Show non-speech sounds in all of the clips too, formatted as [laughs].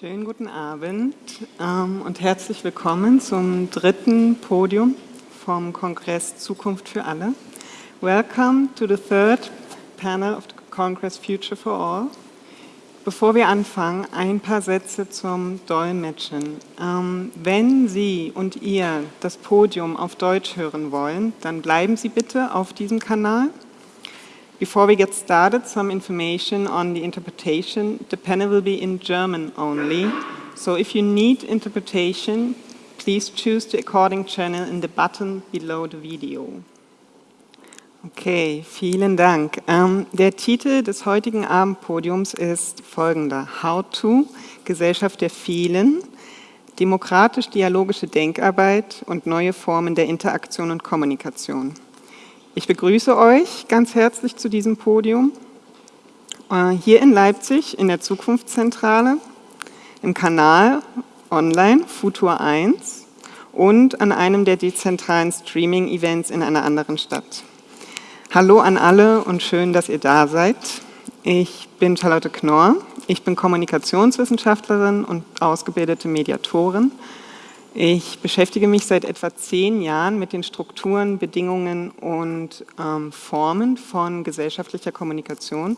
Schönen guten Abend ähm, und herzlich willkommen zum dritten Podium vom Kongress Zukunft für alle. Welcome to the third panel of the Congress Future for All. Bevor wir anfangen, ein paar Sätze zum Dolmetschen. Ähm, wenn Sie und ihr das Podium auf Deutsch hören wollen, dann bleiben Sie bitte auf diesem Kanal. Before we get started, some information on the interpretation. The panel will be in German only. So if you need interpretation, please choose the according channel in the button below the video. Okay, vielen Dank. Ähm, der Titel des heutigen Abendpodiums ist folgender. How to, Gesellschaft der vielen, demokratisch-dialogische Denkarbeit und neue Formen der Interaktion und Kommunikation. Ich begrüße euch ganz herzlich zu diesem Podium. Äh, hier in Leipzig in der Zukunftszentrale, im Kanal online Futur 1 und an einem der dezentralen Streaming-Events in einer anderen Stadt. Hallo an alle und schön, dass ihr da seid. Ich bin Charlotte Knorr, ich bin Kommunikationswissenschaftlerin und ausgebildete Mediatorin ich beschäftige mich seit etwa zehn Jahren mit den Strukturen, Bedingungen und ähm, Formen von gesellschaftlicher Kommunikation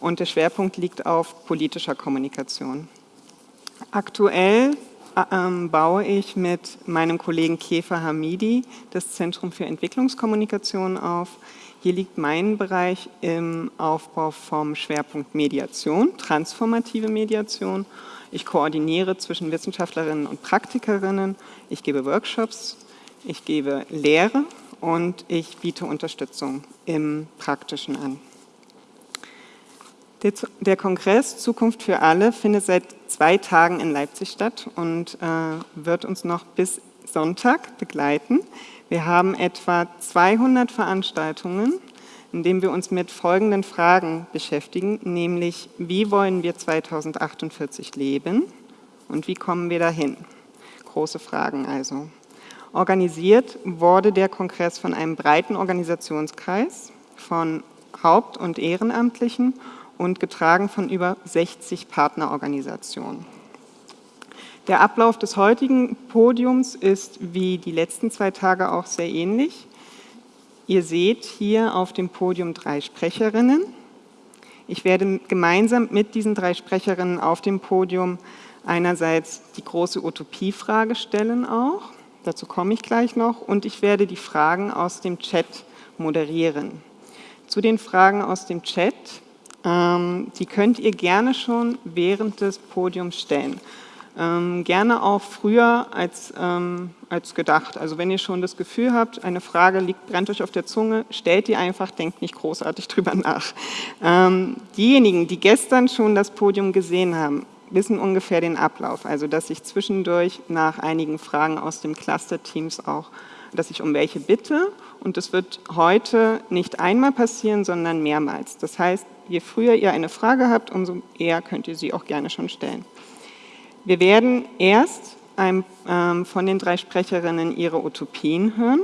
und der Schwerpunkt liegt auf politischer Kommunikation. Aktuell äh, ähm, baue ich mit meinem Kollegen Kefa Hamidi das Zentrum für Entwicklungskommunikation auf. Hier liegt mein Bereich im Aufbau vom Schwerpunkt Mediation, transformative Mediation ich koordiniere zwischen Wissenschaftlerinnen und Praktikerinnen, ich gebe Workshops, ich gebe Lehre und ich biete Unterstützung im Praktischen an. Der, Kongress Zukunft für alle findet seit zwei Tagen in Leipzig statt und äh, wird uns noch bis Sonntag begleiten. Wir haben etwa 200 Veranstaltungen indem wir uns mit folgenden Fragen beschäftigen, nämlich wie wollen wir 2048 leben und wie kommen wir dahin? Große Fragen also. Organisiert wurde der Kongress von einem breiten Organisationskreis von Haupt- und Ehrenamtlichen und getragen von über 60 Partnerorganisationen. Der Ablauf des heutigen Podiums ist wie die letzten zwei Tage auch sehr ähnlich. Ihr seht hier auf dem Podium drei Sprecherinnen. Ich werde gemeinsam mit diesen drei Sprecherinnen auf dem Podium einerseits die große Utopiefrage stellen auch, dazu komme ich gleich noch, und ich werde die Fragen aus dem Chat moderieren. Zu den Fragen aus dem Chat, ähm, die könnt ihr gerne schon während des Podiums stellen. Ähm, gerne auch früher als, ähm, als gedacht. Also wenn ihr schon das Gefühl habt, eine Frage liegt, brennt euch auf der Zunge, stellt die einfach, denkt nicht großartig [laughs] drüber nach. Ähm, diejenigen, die gestern schon das Podium gesehen haben, wissen ungefähr den Ablauf. Also dass ich zwischendurch nach einigen Fragen aus dem Cluster-Teams auch, dass ich um welche bitte und das wird heute nicht einmal passieren, sondern mehrmals. Das heißt, je früher ihr eine Frage habt, umso eher könnt ihr sie auch gerne schon stellen. Wir werden erst ein, ähm, von den drei Sprecherinnen ihre Utopien hören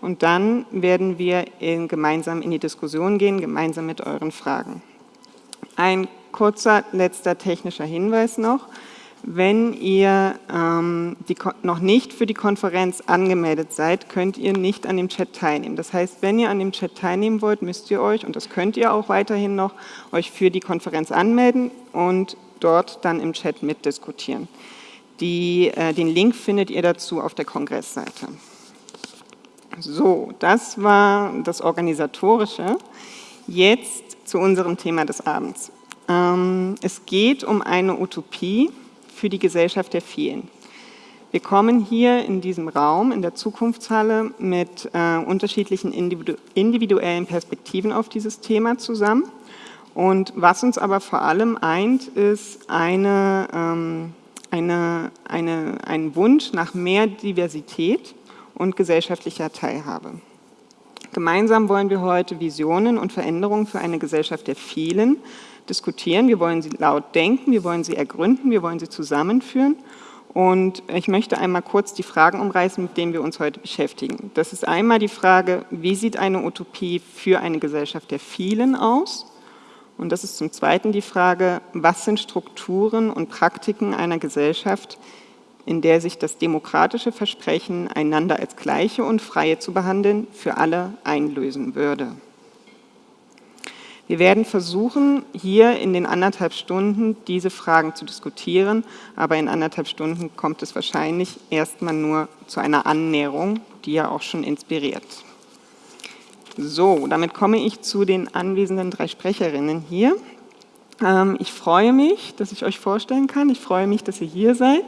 und dann werden wir in, gemeinsam in die Diskussion gehen, gemeinsam mit euren Fragen. Ein kurzer letzter technischer Hinweis noch. Wenn ihr ähm, die, noch nicht für die Konferenz angemeldet seid, könnt ihr nicht an dem Chat teilnehmen. Das heißt, wenn ihr an dem Chat teilnehmen wollt, müsst ihr euch, und das könnt ihr auch weiterhin noch, euch für die Konferenz anmelden und dort dann im Chat mitdiskutieren. Die, äh, den Link findet ihr dazu auf der Kongressseite. So, das war das Organisatorische. Jetzt zu unserem Thema des Abends. Ähm, es geht um eine Utopie für die Gesellschaft der vielen. Wir kommen hier in diesem Raum, in der Zukunftshalle, mit äh, unterschiedlichen individu individuellen Perspektiven auf dieses Thema zusammen. Und was uns aber vor allem eint, ist eine, ähm, eine, eine, ein Wunsch nach mehr Diversität und gesellschaftlicher Teilhabe. Gemeinsam wollen wir heute Visionen und Veränderungen für eine Gesellschaft der vielen diskutieren. Wir wollen sie laut denken, wir wollen sie ergründen, wir wollen sie zusammenführen. Und ich möchte einmal kurz die Fragen umreißen, mit denen wir uns heute beschäftigen. Das ist einmal die Frage, wie sieht eine Utopie für eine Gesellschaft der vielen aus? Und das ist zum Zweiten die Frage, was sind Strukturen und Praktiken einer Gesellschaft, in der sich das demokratische Versprechen, einander als Gleiche und Freie zu behandeln, für alle einlösen würde. Wir werden versuchen, hier in den anderthalb Stunden diese Fragen zu diskutieren, aber in anderthalb Stunden kommt es wahrscheinlich erstmal nur zu einer Annäherung, die ja auch schon inspiriert. So, damit komme ich zu den anwesenden drei Sprecherinnen hier. Ähm, ich freue mich, dass ich euch vorstellen kann. Ich freue mich, dass ihr hier seid.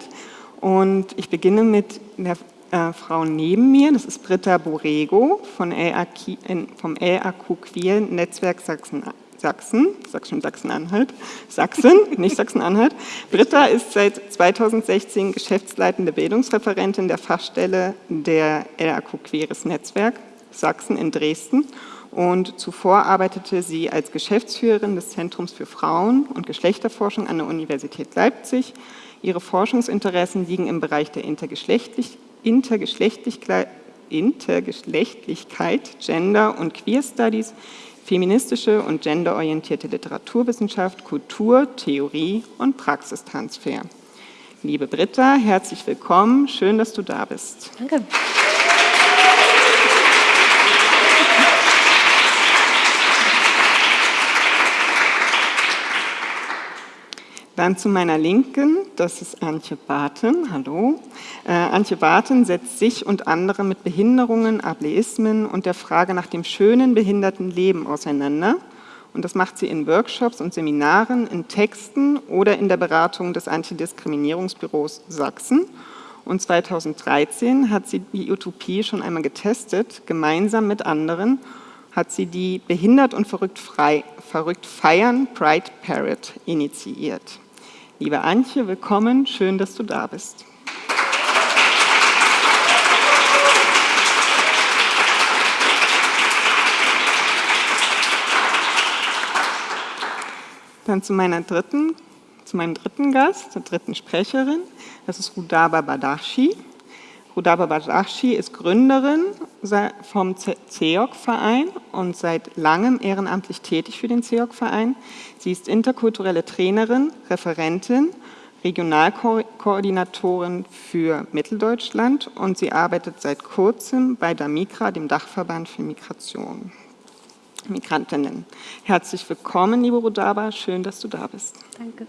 Und ich beginne mit der äh, Frau neben mir, das ist Britta LAQ, vom LAQ Queer Netzwerk Sachsen. Sachsen, sag schon Sachsen-Anhalt, Sachsen, nicht Sachsen-Anhalt. Britta ist seit 2016 geschäftsleitende Bildungsreferentin der Fachstelle der LAQ Queeres Netzwerk Sachsen in Dresden und zuvor arbeitete sie als Geschäftsführerin des Zentrums für Frauen- und Geschlechterforschung an der Universität Leipzig. Ihre Forschungsinteressen liegen im Bereich der Intergeschlechtlichkeit Intergeschlechtlichkeit, Intergeschlechtlichkeit, Gender und Queer Studies, feministische und genderorientierte Literaturwissenschaft, Kultur, Theorie und Praxistransfer. Liebe Britta, herzlich willkommen. Schön, dass du da bist. Danke. Dann zu meiner Linken, das ist Antje Barten, hallo. Äh, Antje Barten setzt sich und andere mit Behinderungen, Ableismen und der Frage nach dem schönen behinderten Leben auseinander. Und das macht sie in Workshops und Seminaren, in Texten oder in der Beratung des Antidiskriminierungsbüros Sachsen. Und 2013 hat sie die Utopie schon einmal getestet, gemeinsam mit anderen hat sie die Behindert und Verrückt, frei, Verrückt Feiern Pride Parrot initiiert. Liebe Antje, willkommen, schön, dass du da bist. Dann zu meiner dritten, zu meinem dritten Gast, der dritten Sprecherin, das ist Rudaba Badachi. Rudaba Badachi ist Gründerin vom CEOC-Verein und seit langem ehrenamtlich tätig für den CEOC-Verein. Sie ist interkulturelle Trainerin, Referentin, Regionalkoordinatorin für Mitteldeutschland und sie arbeitet seit kurzem bei DAMIGRA, dem Dachverband für Migration. Migrantinnen. Herzlich willkommen, liebe Rudaba, schön, dass du da bist. Danke.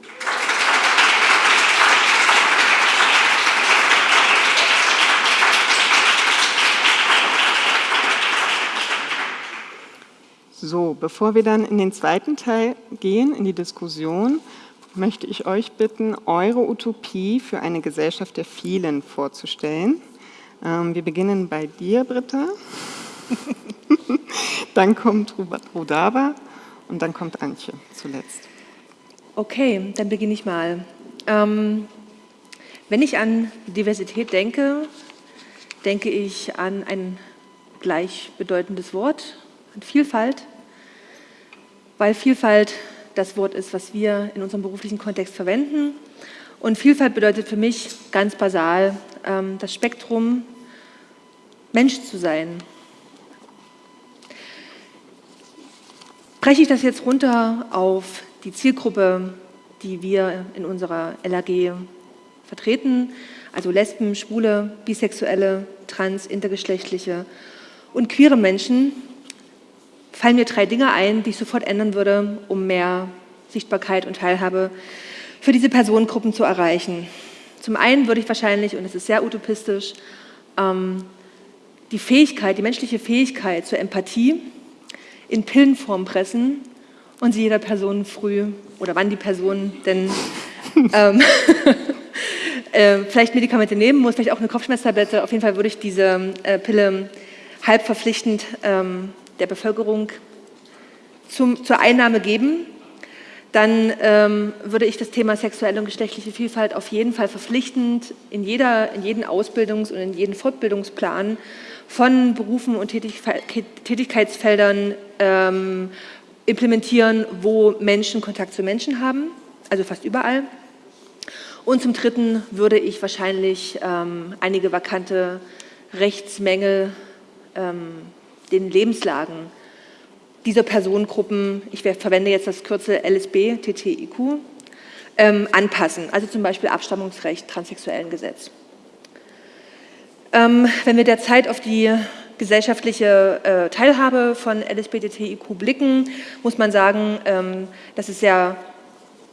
So, bevor wir dann in den zweiten Teil gehen, in die Diskussion, möchte ich euch bitten, eure Utopie für eine Gesellschaft der vielen vorzustellen. Ähm, wir beginnen bei dir, Britta. [laughs] dann kommt Rudava und dann kommt Antje zuletzt. Okay, dann beginne ich mal. Ähm, wenn ich an Diversität denke, denke ich an ein gleichbedeutendes Wort, an Vielfalt, weil Vielfalt das Wort ist, was wir in unserem beruflichen Kontext verwenden. Und Vielfalt bedeutet für mich ganz basal ähm, das Spektrum, Mensch zu sein. Breche ich das jetzt runter auf die Zielgruppe, die wir in unserer LAG vertreten, also Lesben, Schwule, Bisexuelle, Trans, Intergeschlechtliche und queere Menschen, fallen mir drei Dinge ein, die ich sofort ändern würde, um mehr Sichtbarkeit und Teilhabe für diese Personengruppen zu erreichen. Zum einen würde ich wahrscheinlich, und es ist sehr utopistisch, ähm, die Fähigkeit, die menschliche Fähigkeit zur Empathie in Pillenform pressen und sie jeder Person früh oder wann die Person denn [laughs] ähm, [laughs] äh, vielleicht Medikamente nehmen muss, vielleicht auch eine Kopfschmerztablette. Auf jeden Fall würde ich diese äh, Pille halb verpflichtend ähm, der Bevölkerung zum, zur Einnahme geben, dann ähm, würde ich das Thema sexuelle und geschlechtliche Vielfalt auf jeden Fall verpflichtend in, jeder, in jeden Ausbildungs- und in jeden Fortbildungsplan von Berufen und Tätigkeitsfeldern ähm, implementieren, wo Menschen Kontakt zu Menschen haben, also fast überall. Und zum Dritten würde ich wahrscheinlich ähm, einige vakante Rechtsmängel ähm, den Lebenslagen dieser Personengruppen, ich verwende jetzt das Kürzel LSB, TTIQ, ähm, anpassen, also zum Beispiel Abstammungsrecht, transsexuellen Gesetz. Ähm, wenn wir derzeit auf die gesellschaftliche äh, Teilhabe von LSBTTIQ blicken, muss man sagen, ähm, dass es sehr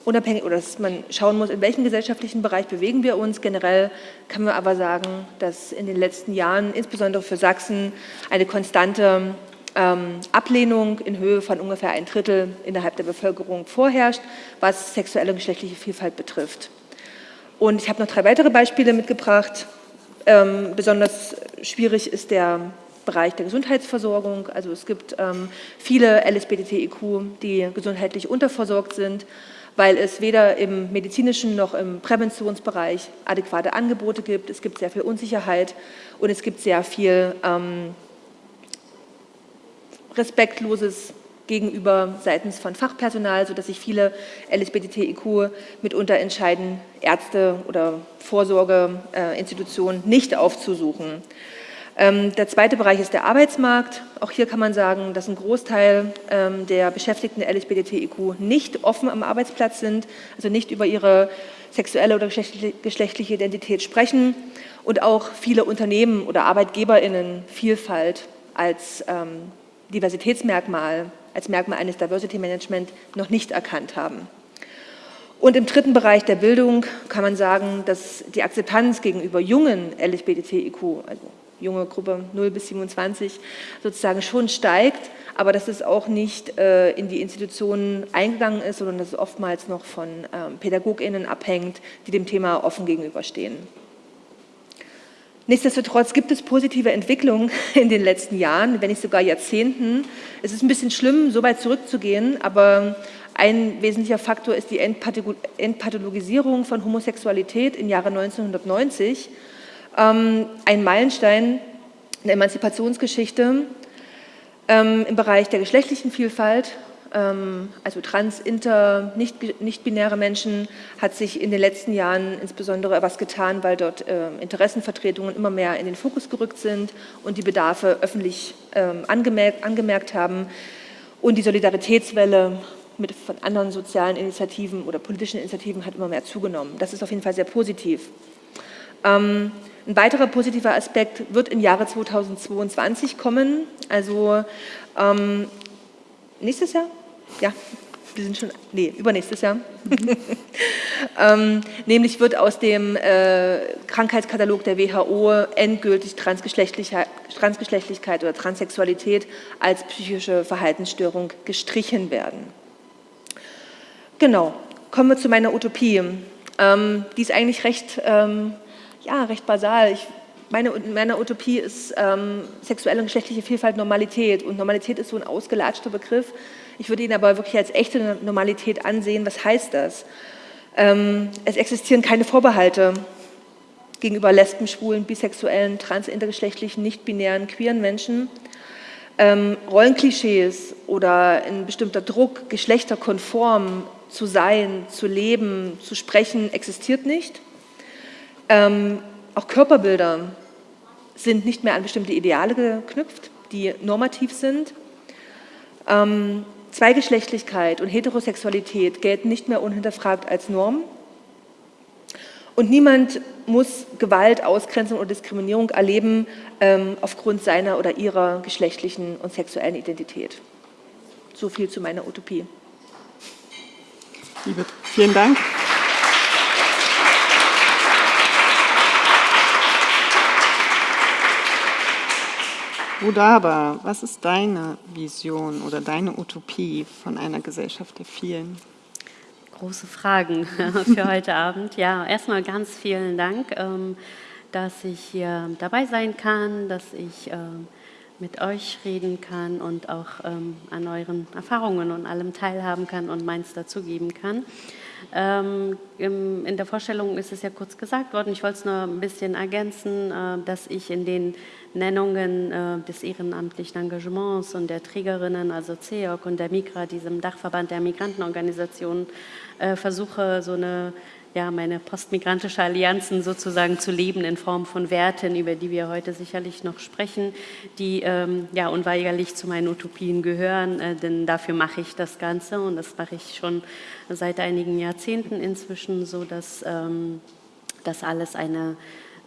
unabhängig oder dass man schauen muss, in welchem gesellschaftlichen Bereich bewegen wir uns. Generell kann man aber sagen, dass in den letzten Jahren, insbesondere für Sachsen, eine konstante ähm, Ablehnung in Höhe von ungefähr ein Drittel innerhalb der Bevölkerung vorherrscht, was sexuelle und geschlechtliche Vielfalt betrifft. Und ich habe noch drei weitere Beispiele mitgebracht. Ähm, besonders schwierig ist der Bereich der Gesundheitsversorgung. Also es gibt ähm, viele LSBTIQ, die gesundheitlich unterversorgt sind weil es weder im medizinischen noch im Präventionsbereich adäquate Angebote gibt. Es gibt sehr viel Unsicherheit und es gibt sehr viel ähm, respektloses gegenüber seitens von Fachpersonal, sodass sich viele LSBTIQ mitunter entscheiden, Ärzte oder Vorsorgeinstitutionen nicht aufzusuchen. Ähm, der zweite Bereich ist der Arbeitsmarkt. Auch hier kann man sagen, dass ein Großteil ähm, der Beschäftigten der LSBTIQ nicht offen am Arbeitsplatz sind, also nicht über ihre sexuelle oder geschlechtliche Identität sprechen und auch viele Unternehmen oder ArbeitgeberInnen Vielfalt als ähm, Diversitätsmerkmal, als Merkmal eines Diversity Management noch nicht erkannt haben. Und im dritten Bereich der Bildung kann man sagen, dass die Akzeptanz gegenüber jungen LSBTIQ, also junge Gruppe 0 bis 27 sozusagen schon steigt, aber dass es auch nicht äh, in die Institutionen eingegangen ist, sondern dass es oftmals noch von ähm, PädagogInnen abhängt, die dem Thema offen gegenüberstehen. Nichtsdestotrotz gibt es positive Entwicklungen [laughs] in den letzten Jahren, wenn nicht sogar Jahrzehnten. Es ist ein bisschen schlimm, so weit zurückzugehen, aber ein wesentlicher Faktor ist die Entpathologisierung von Homosexualität im Jahre 1990 ähm, ein Meilenstein in der Emanzipationsgeschichte ähm, im Bereich der geschlechtlichen Vielfalt, ähm, also trans, inter, nicht, nicht binäre Menschen, hat sich in den letzten Jahren insbesondere was getan, weil dort Interessenvertretungen immer mehr in den Fokus gerückt sind und die Bedarfe öffentlich ähm, angemerkt, angemerkt haben und die Solidaritätswelle mit von anderen sozialen Initiativen oder politischen Initiativen hat immer mehr zugenommen. Das ist auf jeden Fall sehr positiv. Ähm, ein weiterer positiver Aspekt wird im Jahre 2022 kommen, also ähm, nächstes Jahr? Ja, wir sind schon, nee, übernächstes Jahr. [laughs] ähm, nämlich wird aus dem äh, Krankheitskatalog der WHO endgültig Transgeschlechtlichkeit, Transgeschlechtlichkeit oder Transsexualität als psychische Verhaltensstörung gestrichen werden. Genau, kommen wir zu meiner Utopie. Ähm, die ist eigentlich recht ähm, ja, recht basal. Ich, meine, meine Utopie ist ähm, sexuelle und geschlechtliche Vielfalt Normalität. Und Normalität ist so ein ausgelatschter Begriff. Ich würde ihn aber wirklich als echte Normalität ansehen. Was heißt das? Ähm, es existieren keine Vorbehalte gegenüber Lesben, Schwulen, Bisexuellen, Trans-, intergeschlechtlichen, nicht-binären, queeren Menschen. Ähm, Rollenklischees oder ein bestimmter Druck, geschlechterkonform zu sein, zu leben, zu sprechen, existiert nicht. Ähm, auch Körperbilder sind nicht mehr an bestimmte Ideale geknüpft, die normativ sind. Ähm, Zweigeschlechtlichkeit und Heterosexualität gelten nicht mehr unhinterfragt als Norm. Und niemand muss Gewalt, Ausgrenzung oder Diskriminierung erleben ähm, aufgrund seiner oder ihrer geschlechtlichen und sexuellen Identität. So viel zu meiner Utopie. Liebe, vielen Dank. Budaba, was ist deine Vision oder deine Utopie von einer Gesellschaft der vielen? Große Fragen [laughs] für heute Abend. Ja, erstmal ganz vielen Dank, ähm, dass ich hier dabei sein kann, dass ich ähm, mit euch reden kann und auch ähm, an euren Erfahrungen und allem teilhaben kann und meins dazugeben kann. In der Vorstellung ist es ja kurz gesagt worden, ich wollte es nur ein bisschen ergänzen, äh, dass ich in den Nennungen äh, des ehrenamtlichen Engagements und der Trägerinnen, also CEOC und der MIGRA, diesem Dachverband der Migrantenorganisationen, äh, versuche so eine ja, meine postmigrantische Allianzen sozusagen zu leben in Form von Werten, über die wir heute sicherlich noch sprechen, die ähm, ja unweigerlich zu meinen Utopien gehören, äh, denn dafür mache ich das Ganze und das mache ich schon seit einigen Jahrzehnten inzwischen, so dass ähm, das alles eine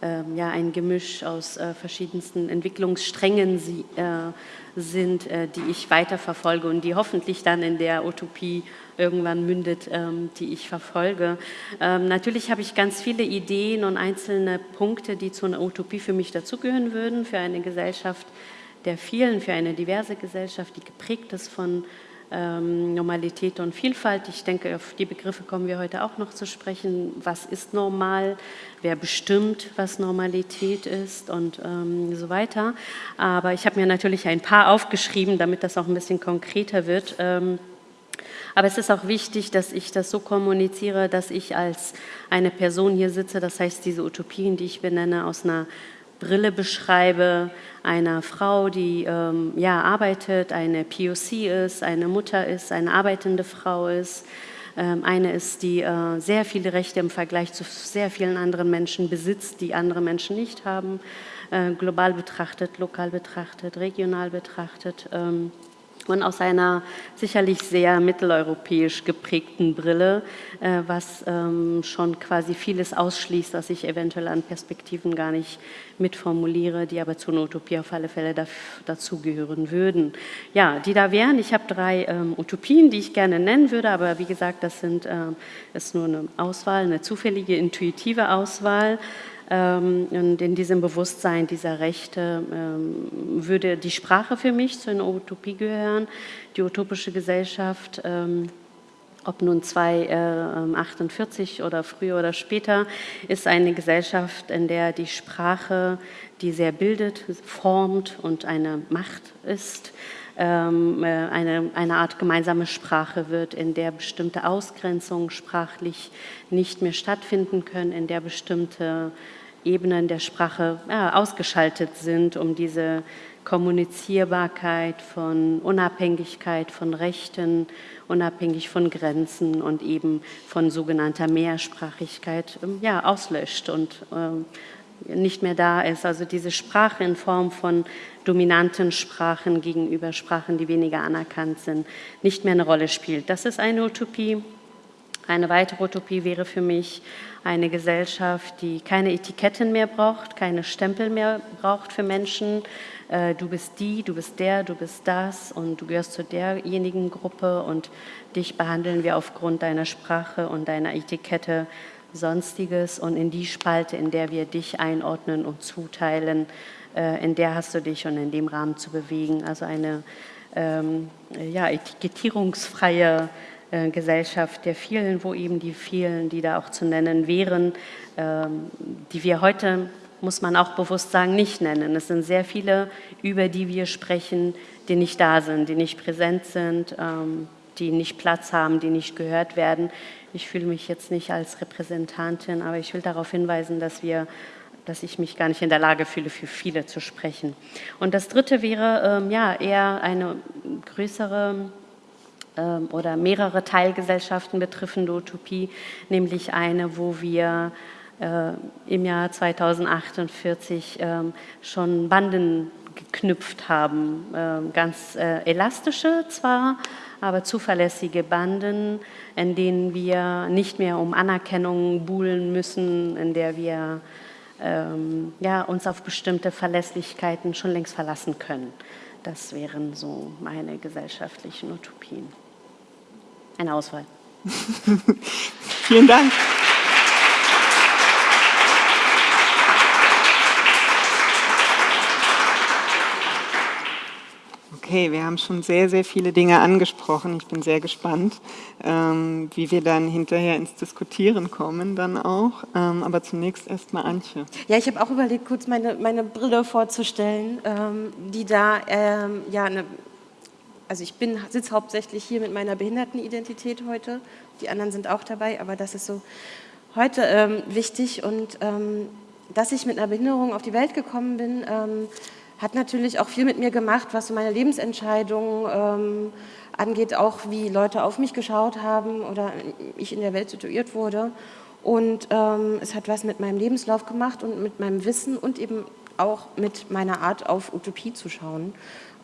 ähm, ja, ein Gemisch aus äh, verschiedensten Entwicklungssträngen sie, äh, sind, äh, die ich weiterverfolge und die hoffentlich dann in der Utopie irgendwann mündet, ähm, die ich verfolge. Ähm, natürlich habe ich ganz viele Ideen und einzelne Punkte, die zu einer Utopie für mich dazugehören würden, für eine Gesellschaft der vielen, für eine diverse Gesellschaft, die geprägt ist von ähm, Normalität und Vielfalt. Ich denke, auf die Begriffe kommen wir heute auch noch zu sprechen. Was ist normal? Wer bestimmt, was Normalität ist und ähm, so weiter. Aber ich habe mir natürlich ein paar aufgeschrieben, damit das auch ein bisschen konkreter wird. Ähm, aber es ist auch wichtig, dass ich das so kommuniziere, dass ich als eine Person hier sitze, das heißt, diese Utopien, die ich benenne, aus einer Brille beschreibe, einer Frau, die ähm, ja, arbeitet, eine POC ist, eine Mutter ist, eine arbeitende Frau ist, ähm, eine ist, die äh, sehr viele Rechte im Vergleich zu sehr vielen anderen Menschen besitzt, die andere Menschen nicht haben, äh, global betrachtet, lokal betrachtet, regional betrachtet. Ähm, und aus einer sicherlich sehr mitteleuropäisch geprägten Brille, äh, was ähm, schon quasi vieles ausschließt, was ich eventuell an Perspektiven gar nicht mitformuliere, die aber zu einer Utopie auf alle Fälle dazugehören würden. Ja, die da wären, ich habe drei ähm, Utopien, die ich gerne nennen würde, aber wie gesagt, das sind, äh, ist nur eine Auswahl, eine zufällige, intuitive Auswahl. Ähm, und in diesem Bewusstsein dieser Rechte ähm, würde die Sprache für mich zu einer Utopie gehören, die utopische Gesellschaft ähm, ob nun 2048 oder früher oder später, ist eine Gesellschaft, in der die Sprache, die sehr bildet, formt und eine Macht ist, äh, eine, eine Art gemeinsame Sprache wird, in der bestimmte Ausgrenzungen sprachlich nicht mehr stattfinden können, in der bestimmte Ebenen der Sprache ja, ausgeschaltet sind, um diese Kommunizierbarkeit von Unabhängigkeit von Rechten, unabhängig von Grenzen und eben von sogenannter Mehrsprachigkeit ähm, ja, auslöscht und äh, nicht mehr da ist. Also diese Sprache in Form von dominanten Sprachen gegenüber Sprachen, die weniger anerkannt sind, nicht mehr eine Rolle spielt. Das ist eine Utopie. Eine weitere Utopie wäre für mich eine Gesellschaft, die keine Etiketten mehr braucht, keine Stempel mehr braucht für Menschen. Äh, du bist die, du bist der, du bist das und du gehörst zu derjenigen Gruppe und dich behandeln wir aufgrund deiner Sprache und deiner Etikette Sonstiges und in die Spalte, in der wir dich einordnen und zuteilen, äh, in der hast du dich und in dem Rahmen zu bewegen. Also eine ähm, ja, etikettierungsfreie Gesellschaft der vielen, wo eben die vielen, die da auch zu nennen wären, ähm, die wir heute, muss man auch bewusst sagen, nicht nennen. Es sind sehr viele, über die wir sprechen, die nicht da sind, die nicht präsent sind, ähm, die nicht Platz haben, die nicht gehört werden. Ich fühle mich jetzt nicht als Repräsentantin, aber ich will darauf hinweisen, dass wir dass ich mich gar nicht in der Lage fühle, für viele zu sprechen. Und das Dritte wäre ähm, ja eher eine größere oder mehrere Teilgesellschaften betreffende Utopie, nämlich eine, wo wir äh, im Jahr 2048 ähm, schon Banden geknüpft haben, ähm, ganz äh, elastische zwar, aber zuverlässige Banden, in denen wir nicht mehr um Anerkennung buhlen müssen, in der wir ähm, ja, uns auf bestimmte Verlässlichkeiten schon längst verlassen können. Das wären so meine gesellschaftlichen Utopien. Eine Auswahl. [laughs] Vielen Dank. Okay, wir haben schon sehr, sehr viele Dinge angesprochen. Ich bin sehr gespannt, ähm, wie wir dann hinterher ins Diskutieren kommen dann auch. Ähm, aber zunächst erstmal Antje. Ja, ich habe auch überlegt, kurz meine, meine Brille vorzustellen, ähm, die da ähm, ja eine also ich bin, sitze hauptsächlich hier mit meiner Behindertenidentität heute, die anderen sind auch dabei, aber das ist so heute ähm, wichtig und ähm, dass ich mit einer Behinderung auf die Welt gekommen bin, ähm, hat natürlich auch viel mit mir gemacht, was so meine Lebensentscheidungen ähm, angeht, auch wie Leute auf mich geschaut haben oder ich in der Welt situiert wurde. Und ähm, es hat was mit meinem Lebenslauf gemacht und mit meinem Wissen und eben auch mit meiner Art auf Utopie zu schauen.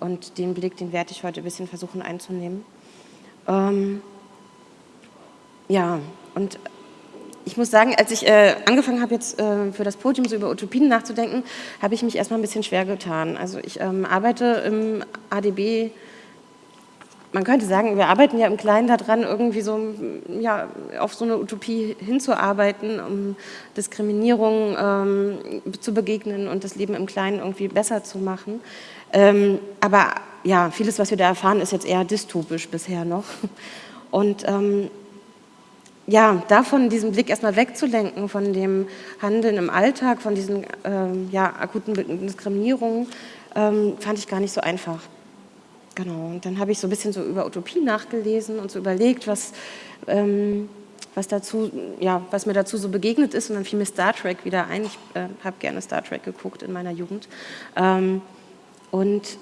Und den Blick, den werde ich heute ein bisschen versuchen einzunehmen. Ähm, ja, und ich muss sagen, als ich äh, angefangen habe, jetzt äh, für das Podium so über Utopien nachzudenken, habe ich mich erstmal ein bisschen schwer getan. Also ich ähm, arbeite im ADB, man könnte sagen, wir arbeiten ja im Kleinen daran, irgendwie so ja, auf so eine Utopie hinzuarbeiten, um Diskriminierung ähm, zu begegnen und das Leben im Kleinen irgendwie besser zu machen. Ähm, aber ja, vieles, was wir da erfahren, ist jetzt eher dystopisch bisher noch. Und ähm, ja, davon diesen Blick erstmal wegzulenken, von dem Handeln im Alltag, von diesen ähm, ja, akuten Diskriminierungen, ähm, fand ich gar nicht so einfach. Genau, und dann habe ich so ein bisschen so über Utopie nachgelesen und so überlegt, was, ähm, was, dazu, ja, was mir dazu so begegnet ist und dann fiel mir Star Trek wieder ein. Ich äh, habe gerne Star Trek geguckt in meiner Jugend. Ähm, und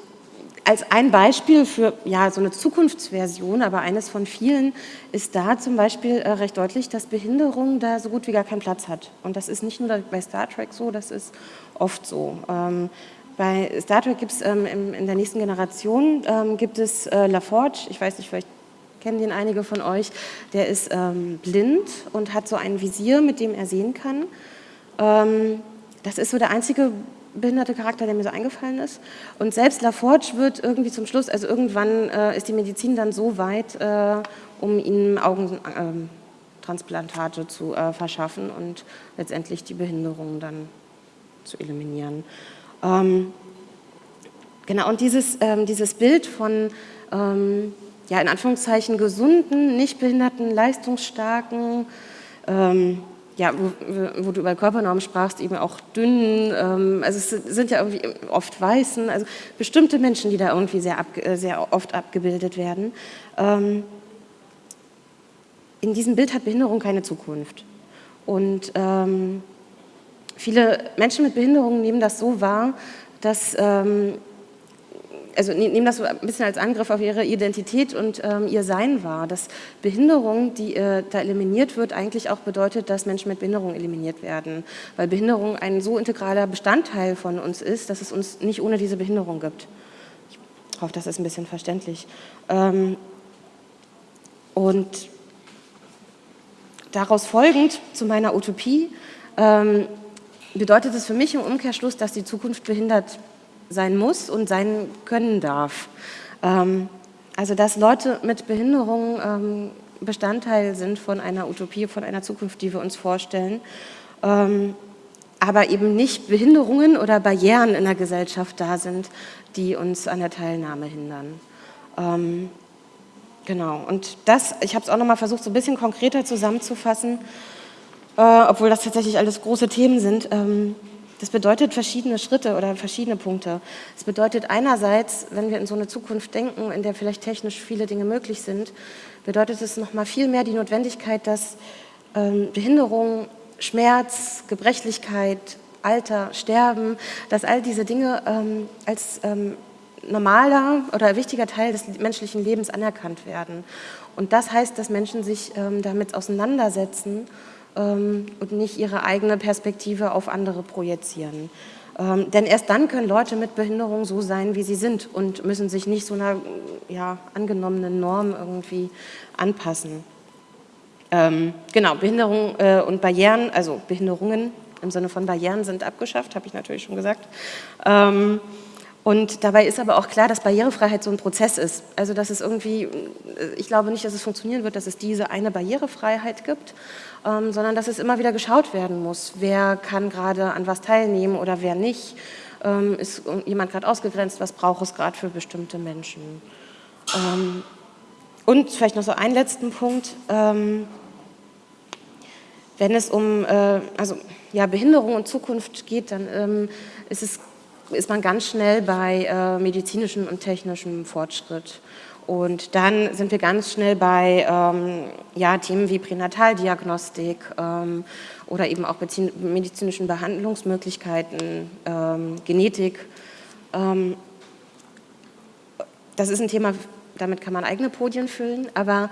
als ein Beispiel für ja, so eine Zukunftsversion, aber eines von vielen, ist da zum Beispiel äh, recht deutlich, dass Behinderung da so gut wie gar keinen Platz hat. Und das ist nicht nur bei Star Trek so, das ist oft so. Ähm, bei Star Trek gibt es ähm, in der nächsten Generation ähm, gibt es äh, LaForge, ich weiß nicht, vielleicht kennen den einige von euch, der ist ähm, blind und hat so ein Visier, mit dem er sehen kann. Ähm, das ist so der einzige behinderte Charakter, der mir so eingefallen ist. Und selbst LaForge wird irgendwie zum Schluss, also irgendwann äh, ist die Medizin dann so weit, äh, um ihm Augentransplantate äh, zu äh, verschaffen und letztendlich die Behinderung dann zu eliminieren. Ähm, genau, und dieses, ähm, dieses Bild von, ähm, ja, in Anführungszeichen gesunden, nicht behinderten, leistungsstarken, ähm, ja, wo, wo, du über Körpernormen sprachst, eben auch dünnen, ähm, also es sind ja irgendwie oft Weißen, also bestimmte Menschen, die da irgendwie sehr, ab, äh, sehr oft abgebildet werden. Ähm, in diesem Bild hat Behinderung keine Zukunft. Und ähm, viele Menschen mit Behinderung nehmen das so wahr, dass ähm, also ne, nehmen das so ein bisschen als Angriff auf ihre Identität und ähm, ihr Sein wahr, dass Behinderung, die äh, da eliminiert wird, eigentlich auch bedeutet, dass Menschen mit Behinderung eliminiert werden, weil Behinderung ein so integraler Bestandteil von uns ist, dass es uns nicht ohne diese Behinderung gibt. Ich hoffe, das ist ein bisschen verständlich. Ähm, und daraus folgend zu meiner Utopie ähm, bedeutet es für mich im Umkehrschluss, dass die Zukunft behindert sein muss und sein können darf. Ähm, also dass Leute mit Behinderungen ähm, Bestandteil sind von einer Utopie, von einer Zukunft, die wir uns vorstellen, ähm, aber eben nicht Behinderungen oder Barrieren in der Gesellschaft da sind, die uns an der Teilnahme hindern. Genau, und das, ich habe es auch nochmal versucht, so ein bisschen konkreter zusammenzufassen, äh, obwohl das tatsächlich alles große Themen sind. Das bedeutet verschiedene Schritte oder verschiedene Punkte. Es bedeutet einerseits, wenn wir in so eine Zukunft denken, in der vielleicht technisch viele Dinge möglich sind, bedeutet es nochmal viel mehr die Notwendigkeit, dass ähm, Behinderung, Schmerz, Gebrechlichkeit, Alter, Sterben, dass all diese Dinge ähm, als ähm, normaler oder wichtiger Teil des menschlichen Lebens anerkannt werden. Und das heißt, dass Menschen sich ähm, damit auseinandersetzen und nicht ihre eigene Perspektive auf andere projizieren. Ähm, denn erst dann können Leute mit Behinderung so sein, wie sie sind und müssen sich nicht so einer ja, angenommenen Norm irgendwie anpassen. Ähm, genau, Behinderung äh, und Barrieren, also Behinderungen im Sinne von Barrieren sind abgeschafft, habe ich natürlich schon gesagt. Ähm, und dabei ist aber auch klar, dass Barrierefreiheit so ein Prozess ist. Also dass es irgendwie, ich glaube nicht, dass es funktionieren wird, dass es diese eine Barrierefreiheit gibt, ähm, sondern dass es immer wieder geschaut werden muss, wer kann gerade an was teilnehmen oder wer nicht. Ähm, ist jemand gerade ausgegrenzt, was braucht es gerade für bestimmte Menschen. Ähm, und vielleicht noch so einen letzten Punkt. Ähm, wenn es um äh, also, ja, Behinderung und Zukunft geht, dann ähm, ist es ist man ganz schnell bei äh, medizinischem und technischem Fortschritt. Und dann sind wir ganz schnell bei ähm, ja, Themen wie Pränataldiagnostik ähm, oder eben auch medizinischen Behandlungsmöglichkeiten, ähm, Genetik. Ähm, das ist ein Thema, damit kann man eigene Podien füllen, aber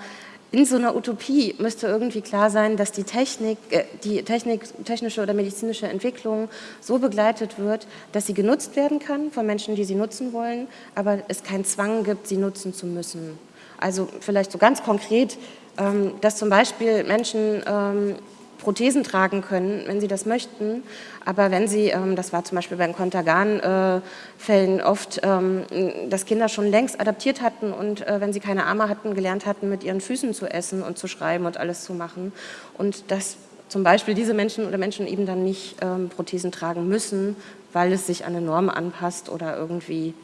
in so einer Utopie müsste irgendwie klar sein, dass die Technik, äh, die Technik, technische oder medizinische Entwicklung so begleitet wird, dass sie genutzt werden kann von Menschen, die sie nutzen wollen, aber es keinen Zwang gibt, sie nutzen zu müssen. Also vielleicht so ganz konkret, ähm, dass zum Beispiel Menschen ähm, Prothesen tragen können, wenn sie das möchten. Aber wenn sie, ähm, das war zum Beispiel bei den Kontergan-Fällen oft, ähm, dass Kinder schon längst adaptiert hatten und äh, wenn sie keine Arme hatten, gelernt hatten, mit ihren Füßen zu essen und zu schreiben und alles zu machen. Und dass zum Beispiel diese Menschen oder Menschen eben dann nicht ähm, Prothesen tragen müssen, weil es sich an eine Norm anpasst oder irgendwie,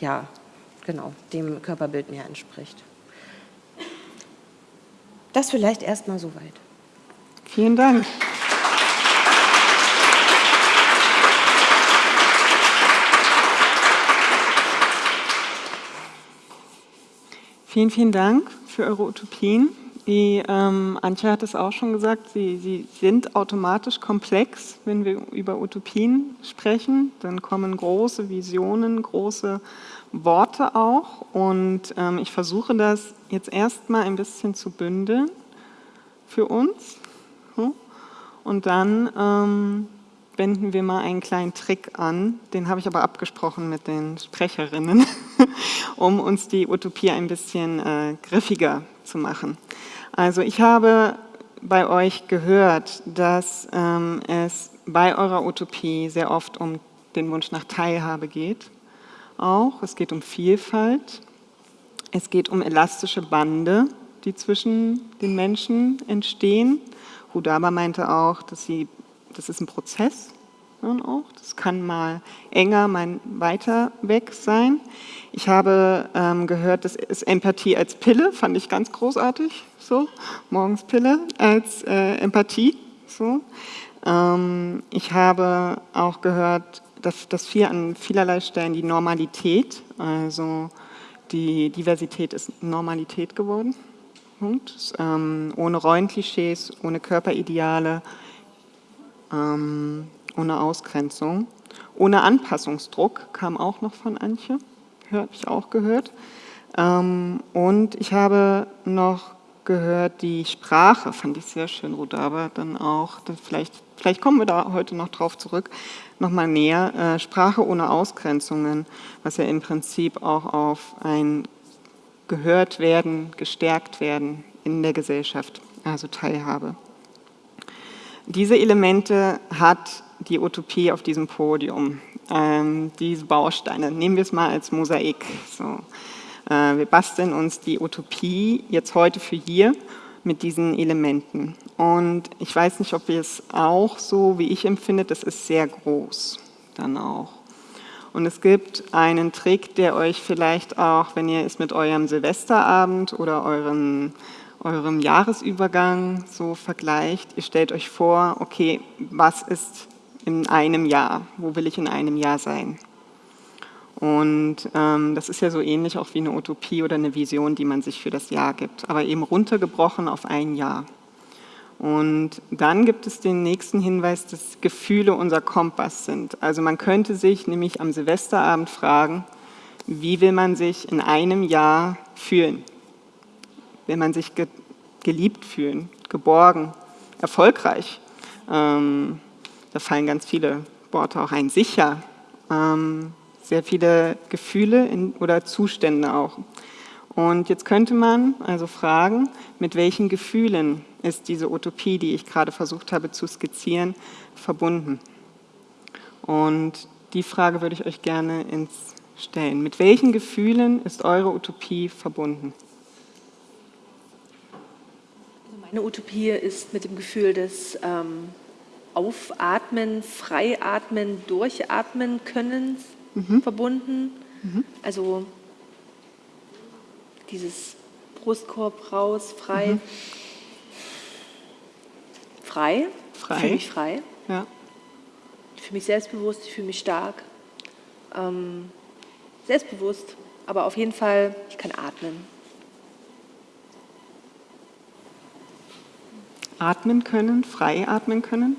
ja, genau, dem Körperbild mehr entspricht. Das vielleicht erstmal soweit. Vielen Dank. Vielen, vielen Dank für eure Utopien. Die ähm, Antje hat es auch schon gesagt, sie, sie, sind automatisch komplex, wenn wir über Utopien sprechen. Dann kommen große Visionen, große Worte auch. Und ähm, ich versuche das jetzt erstmal ein bisschen zu bündeln für uns. Und dann ähm, wenden wir mal einen kleinen Trick an, den habe ich aber abgesprochen mit den Sprecherinnen, [laughs] um uns die Utopie ein bisschen äh, griffiger zu machen. Also ich habe bei euch gehört, dass ähm, es bei eurer Utopie sehr oft um den Wunsch nach Teilhabe geht. Auch, es geht um Vielfalt, es geht um elastische Bande, die zwischen den Menschen entstehen Hudaba meinte auch, dass sie, das ist ein Prozess. Auch. Das kann mal enger, mal weiter weg sein. Ich habe ähm, gehört, das ist Empathie als Pille, fand ich ganz großartig. So, morgens Pille als äh, Empathie. So. Ähm, ich habe auch gehört, dass, dass wir an vielerlei Stellen die Normalität, also die Diversität ist Normalität geworden. Punkt. Ähm, ohne Rollenklischees, ohne Körperideale, ähm, ohne Ausgrenzung. Ohne Anpassungsdruck kam auch noch von Antje, habe ich auch gehört. Ähm, und ich habe noch gehört, die Sprache fand ich sehr schön, Rudaba, dann auch, vielleicht, vielleicht kommen wir da heute noch drauf zurück, nochmal näher, äh, Sprache ohne Ausgrenzungen, was ja im Prinzip auch auf ein gehört werden, gestärkt werden in der Gesellschaft, also Teilhabe. Diese Elemente hat die Utopie auf diesem Podium, ähm, diese Bausteine, nehmen wir es mal als Mosaik. So. Äh, wir basteln uns die Utopie jetzt heute für hier mit diesen Elementen. Und ich weiß nicht, ob ihr es auch so, wie ich empfinde, das ist sehr groß dann auch. Und es gibt einen Trick, der euch vielleicht auch, wenn ihr es mit eurem Silvesterabend oder euren, eurem Jahresübergang so vergleicht, ihr stellt euch vor, okay, was ist in einem Jahr? Wo will ich in einem Jahr sein? Und ähm, das ist ja so ähnlich auch wie eine Utopie oder eine Vision, die man sich für das Jahr gibt, aber eben runtergebrochen auf ein Jahr. Und dann gibt es den nächsten Hinweis, dass Gefühle unser Kompass sind. Also man könnte sich nämlich am Silvesterabend fragen, wie will man sich in einem Jahr fühlen? Will man sich ge geliebt fühlen, geborgen, erfolgreich? Ähm, da fallen ganz viele Worte auch ein. Sicher, ähm, sehr viele Gefühle in, oder Zustände auch. Und jetzt könnte man also fragen, mit welchen Gefühlen ist diese Utopie, die ich gerade versucht habe zu skizzieren, verbunden. Und die Frage würde ich euch gerne ins stellen. Mit welchen Gefühlen ist eure Utopie verbunden? Also meine Utopie ist mit dem Gefühl des ähm, Aufatmen, Freiatmen, Durchatmen Könnens mhm. verbunden. Mhm. Also dieses Brustkorb raus, frei. Mhm frei. Frei. Ich fühle mich frei. Ja. Ich fühle mich selbstbewusst, ich fühle mich stark. Ähm, selbstbewusst, aber auf jeden Fall, ich kann atmen. Atmen können, frei atmen können,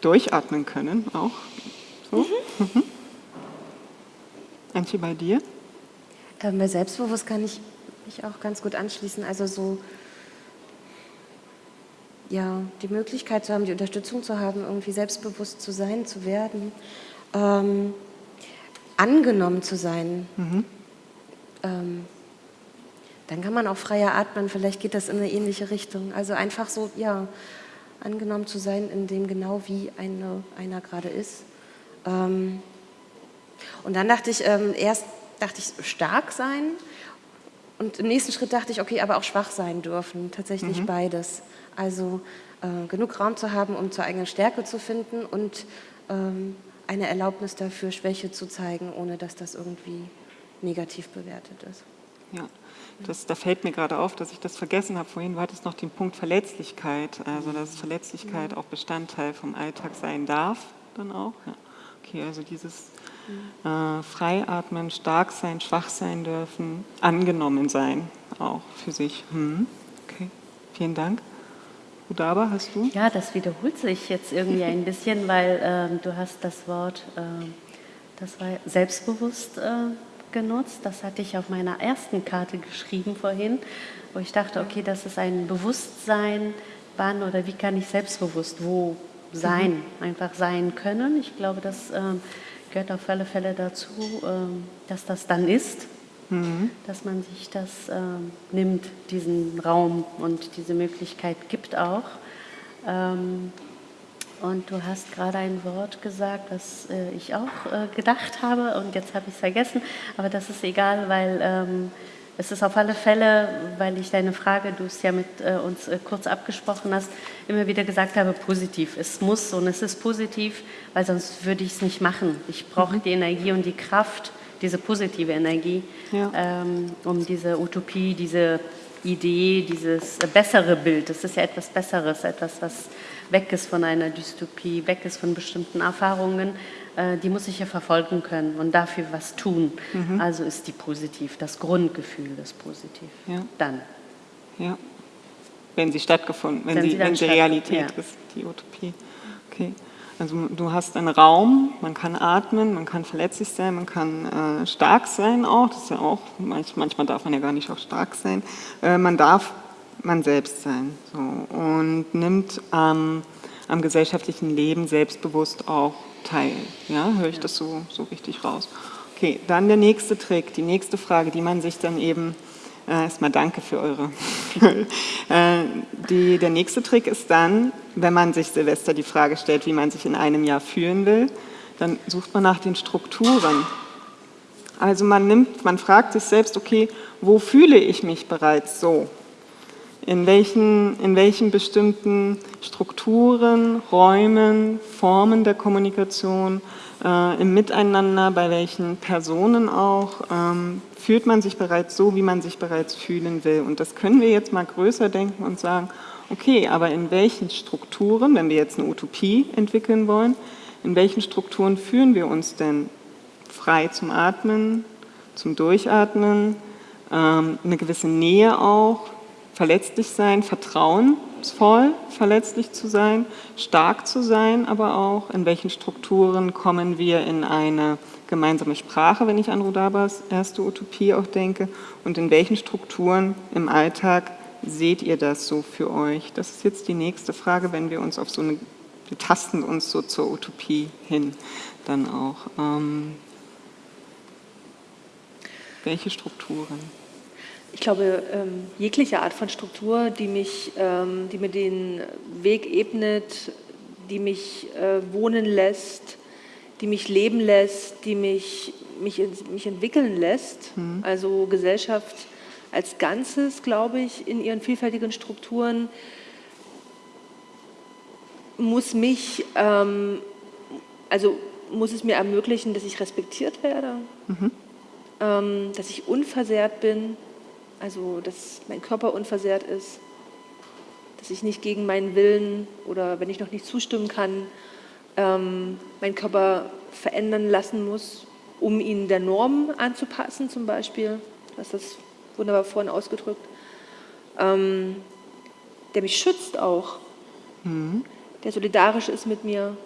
durchatmen können auch. So. Mhm. Mhm. Antje, bei dir? Ähm, bei selbstbewusst kann ich mich auch ganz gut anschließen. Also so, ja, die Möglichkeit zu haben, die Unterstützung zu haben, irgendwie selbstbewusst zu sein, zu werden, ähm, angenommen zu sein. Mhm. Ähm, dann kann man auch freier atmen, vielleicht geht das in eine ähnliche Richtung. Also einfach so, ja, angenommen zu sein, in dem genau wie eine, einer gerade ist. Ähm, und dann dachte ich, ähm, erst dachte ich stark sein und im nächsten Schritt dachte ich, okay, aber auch schwach sein dürfen, tatsächlich mhm. beides. Also äh, genug Raum zu haben, um zur eigenen Stärke zu finden und ähm, eine Erlaubnis dafür, Schwäche zu zeigen, ohne dass das irgendwie negativ bewertet ist. Ja, das, da fällt mir gerade auf, dass ich das vergessen habe vorhin. Du hattest noch den Punkt Verletzlichkeit, also dass Verletzlichkeit auch Bestandteil vom Alltag sein darf, dann auch. Ja. Okay, also dieses äh, Freiatmen, stark sein, schwach sein dürfen, angenommen sein, auch für sich. Hm. Okay, vielen Dank. Udaba, hast du? Ja, das wiederholt sich jetzt irgendwie ein bisschen, weil ähm, du hast das Wort, äh, das war selbstbewusst äh, genutzt. Das hatte ich auf meiner ersten Karte geschrieben vorhin, wo ich dachte, okay, das ist ein Bewusstsein, wann oder wie kann ich selbstbewusst wo sein, mhm. einfach sein können. Ich glaube, das äh, gehört auf alle Fälle dazu, ähm, dass das dann ist, mhm. dass man sich das ähm, nimmt, diesen Raum und diese Möglichkeit gibt auch. Ähm, und du hast gerade ein Wort gesagt, was äh, ich auch äh, gedacht habe und jetzt habe ich es vergessen, aber das ist egal, weil es ist auf alle Fälle, weil ich deine Frage, du es ja mit äh, uns äh, kurz abgesprochen hast, immer wieder gesagt habe, positiv. Es muss und es ist positiv, weil sonst würde ich es nicht machen. Ich brauche mhm. die Energie und die Kraft, diese positive Energie, ja. ähm, um diese Utopie, diese Idee, dieses bessere Bild, das ist ja etwas Besseres, etwas, was weg ist von einer Dystopie, weg ist von bestimmten Erfahrungen, äh, die muss ich ja verfolgen können und dafür was tun. Mhm. Also ist die positiv, das Grundgefühl ist positiv. Ja. Dann. Ja. Wenn sie stattgefunden, wenn, wenn sie, sie, wenn sie Realität ja. ist, die Utopie. Okay. Also du hast einen Raum, man kann atmen, man kann verletzlich sein, man kann äh, stark sein auch, das ist ja auch, manchmal darf man ja gar nicht auch stark sein. Äh, man darf man selbst sein so, und nimmt ähm, am gesellschaftlichen Leben selbstbewusst auch teil. Ja, höre ich ja. das so, so richtig raus. Okay, dann der nächste Trick, die nächste Frage, die man sich dann eben, erstmal danke für eure, [laughs] äh, die, der nächste Trick ist dann, wenn man sich Silvester die Frage stellt, wie man sich in einem Jahr fühlen will, dann sucht man nach den Strukturen. Also man nimmt, man fragt sich selbst, okay, wo fühle ich mich bereits so? in welchen, in welchen bestimmten Strukturen, Räumen, Formen der Kommunikation, äh, im Miteinander, bei welchen Personen auch, ähm, fühlt man sich bereits so, wie man sich bereits fühlen will. Und das können wir jetzt mal größer denken und sagen, okay, aber in welchen Strukturen, wenn wir jetzt eine Utopie entwickeln wollen, in welchen Strukturen fühlen wir uns denn frei zum Atmen, zum Durchatmen, ähm, eine gewisse Nähe auch, verletzlich sein, vertrauensvoll verletzlich zu sein, stark zu sein, aber auch in welchen Strukturen kommen wir in eine gemeinsame Sprache, wenn ich an Rudabas erste Utopie auch denke, und in welchen Strukturen im Alltag seht ihr das so für euch? Das ist jetzt die nächste Frage, wenn wir uns auf so eine, wir tasten uns so zur Utopie hin dann auch. Ähm, welche Strukturen? Ich glaube, ähm, jegliche Art von Struktur, die, mich, ähm, die mir den Weg ebnet, die mich äh, wohnen lässt, die mich leben lässt, die mich, mich, mich entwickeln lässt, mhm. also Gesellschaft als Ganzes, glaube ich, in ihren vielfältigen Strukturen, muss mich, ähm, also muss es mir ermöglichen, dass ich respektiert werde, mhm. ähm, dass ich unversehrt bin, also dass mein Körper unversehrt ist, dass ich nicht gegen meinen Willen oder wenn ich noch nicht zustimmen kann, ähm, meinen Körper verändern lassen muss, um ihn der Norm anzupassen zum Beispiel. Du hast das wunderbar vorhin ausgedrückt. Ähm, der mich schützt auch, mhm. der solidarisch ist mit mir.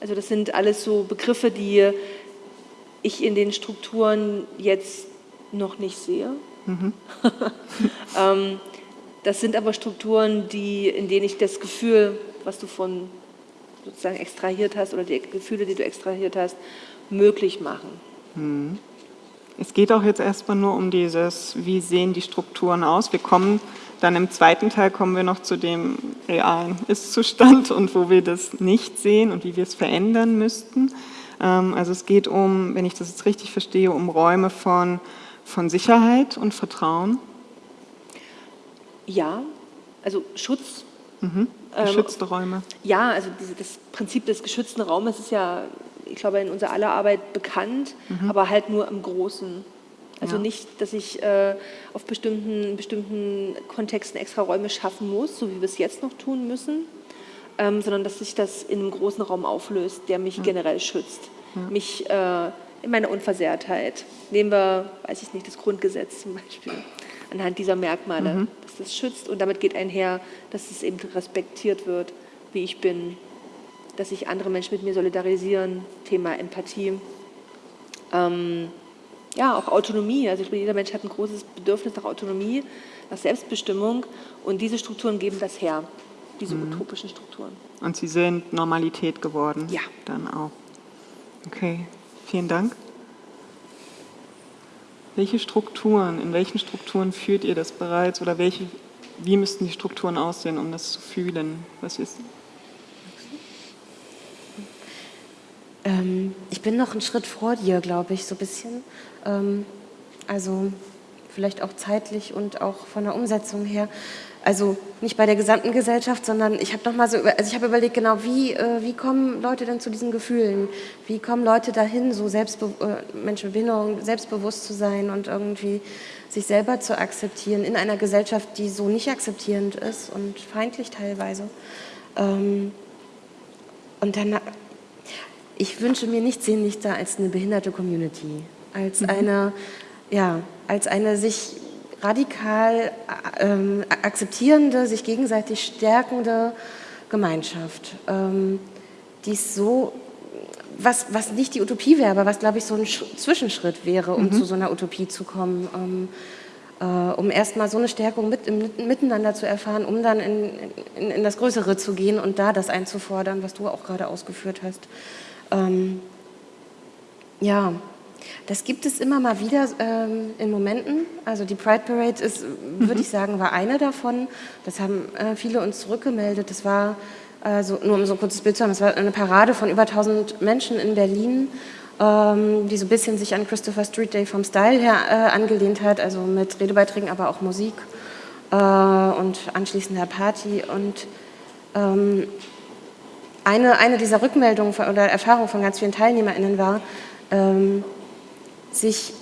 Also das sind alles so Begriffe, die ich in den Strukturen jetzt noch nicht sehe. [laughs] ähm, das sind aber Strukturen, die, in denen ich das Gefühl, was du von sozusagen extrahiert hast oder die Gefühle, die du extrahiert hast, möglich machen. Es geht auch jetzt erstmal nur um dieses, wie sehen die Strukturen aus. Wir kommen dann im zweiten Teil kommen wir noch zu dem realen Ist-Zustand und wo wir das nicht sehen und wie wir es verändern müssten. Ähm, also es geht um, wenn ich das jetzt richtig verstehe, um Räume von, von Sicherheit und Vertrauen. Ja, also Schutz. Mhm. Geschützte ähm, Räume. Ja, also diese, das Prinzip des geschützten Raumes ist ja, ich glaube, in unserer aller Arbeit bekannt, mhm. aber halt nur im Großen. Also ja. nicht, dass ich äh, auf bestimmten, bestimmten Kontexten extra Räume schaffen muss, so wie wir es jetzt noch tun müssen, ähm, sondern dass sich das in einem großen Raum auflöst, der mich ja. generell schützt. Ja. Mich äh, in meiner Unversehrtheit. Nehmen wir, weiß ich nicht, das Grundgesetz zum Beispiel, anhand dieser Merkmale, mhm. dass das schützt und damit geht einher, dass es eben respektiert wird, wie ich bin, dass sich andere Menschen mit mir solidarisieren, Thema Empathie. Ähm, ja, auch Autonomie. Also ich glaube, jeder Mensch hat ein großes Bedürfnis nach Autonomie, nach Selbstbestimmung und diese Strukturen geben das her, diese mhm. utopischen Strukturen. Und sie sind Normalität geworden? Ja. Dann auch. Okay, vielen Dank. Welche Strukturen, in welchen Strukturen führt ihr das bereits oder welche, wie müssten die Strukturen aussehen, um das zu fühlen? Was ist, Ähm, ich bin noch einen Schritt vor dir, glaube ich, so ein bisschen. Ähm, also vielleicht auch zeitlich und auch von der Umsetzung her. Also nicht bei der gesamten Gesellschaft, sondern ich habe noch mal so, also ich habe überlegt, genau, wie, äh, wie kommen Leute denn zu diesen Gefühlen? Wie kommen Leute dahin, so Selbstbe äh, Menschen mit Behinderung selbstbewusst zu sein und irgendwie sich selber zu akzeptieren in einer Gesellschaft, die so nicht akzeptierend ist und feindlich teilweise. Ähm, und dann ich wünsche mir nichts sehnlicher als eine behinderte Community, als mhm. eine, ja, als eine sich radikal ähm, akzeptierende, sich gegenseitig stärkende Gemeinschaft, ähm, die ist so, was, was nicht die Utopie wäre, aber was, glaube ich, so ein Sch Zwischenschritt wäre, um mhm. zu so einer Utopie zu kommen, ähm, äh, um erstmal so eine Stärkung mit, im Miteinander zu erfahren, um dann in, in, in das Größere zu gehen und da das einzufordern, was du auch gerade ausgeführt hast. Ähm, ja, das gibt es immer mal wieder ähm, in Momenten. Also die Pride Parade ist, mhm. würde ich sagen, war eine davon. Das haben äh, viele uns zurückgemeldet. Das war, also, nur um so ein kurzes Bild zu haben, es war eine Parade von über 1000 Menschen in Berlin, ähm, die so ein bisschen sich an Christopher Street Day vom Style her äh, angelehnt hat, also mit Redebeiträgen, aber auch Musik äh, und anschließender Party. Und ähm, eine, eine dieser Rückmeldungen von, oder Erfahrungen von ganz vielen TeilnehmerInnen war, ähm, sich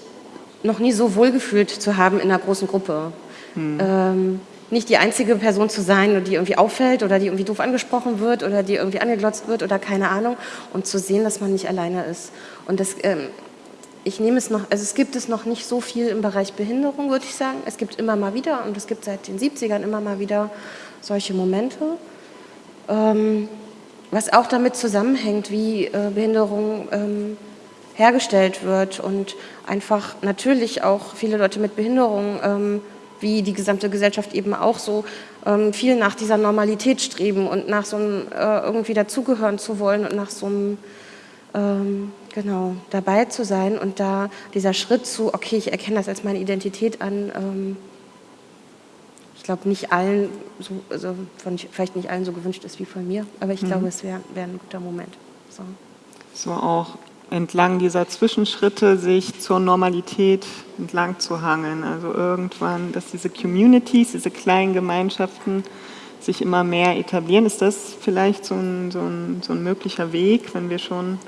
noch nie so wohlgefühlt zu haben in einer großen Gruppe. Hm. Ähm, nicht die einzige Person zu sein, die irgendwie auffällt oder die irgendwie doof angesprochen wird oder die irgendwie angeglotzt wird oder keine Ahnung und zu sehen, dass man nicht alleine ist. Und das, ähm, ich nehme es noch, also es gibt es noch nicht so viel im Bereich Behinderung, würde ich sagen. Es gibt immer mal wieder und es gibt seit den 70ern immer mal wieder solche Momente. Ähm, was auch damit zusammenhängt, wie äh, Behinderung ähm, hergestellt wird und einfach natürlich auch viele Leute mit Behinderung, ähm, wie die gesamte Gesellschaft eben auch so, ähm, viel nach dieser Normalität streben und nach so einem äh, irgendwie dazugehören zu wollen und nach so einem, ähm, genau, dabei zu sein und da dieser Schritt zu, okay, ich erkenne das als meine Identität an, ähm, ich glaube, nicht allen, so, also von, vielleicht nicht allen so gewünscht ist wie von mir, aber ich mhm. glaube, es wäre wär ein guter Moment. So. so auch entlang dieser Zwischenschritte sich zur Normalität entlang zu hangeln. Also irgendwann, dass diese Communities, diese kleinen Gemeinschaften sich immer mehr etablieren. Ist das vielleicht so ein, so ein, so ein möglicher Weg, wenn wir schon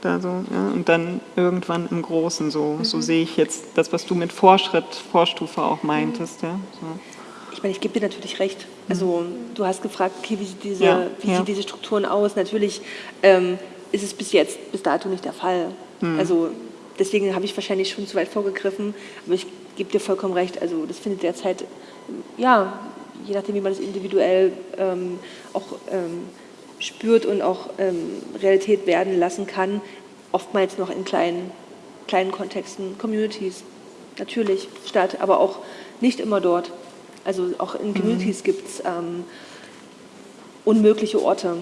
da so, ja, und dann irgendwann im Großen so, mhm. so sehe ich jetzt das, was du mit Vorschritt, Vorstufe auch meintest. Mhm. Ja, so. Ich meine, ich gebe dir natürlich recht. Also du hast gefragt, okay, wie sieht diese, ja, wie ja. sieht diese Strukturen aus? Natürlich ähm, ist es bis jetzt, bis dato nicht der Fall. Mhm. Also deswegen habe ich wahrscheinlich schon zu weit vorgegriffen, aber ich gebe dir vollkommen recht. Also das findet derzeit, ja, je nachdem, wie man es individuell ähm, auch ähm, spürt und auch ähm, Realität werden lassen kann, oftmals noch in kleinen, kleinen Kontexten, Communities natürlich statt, aber auch nicht immer dort. Also auch in Communities mhm. gibt es ähm, unmögliche Orte.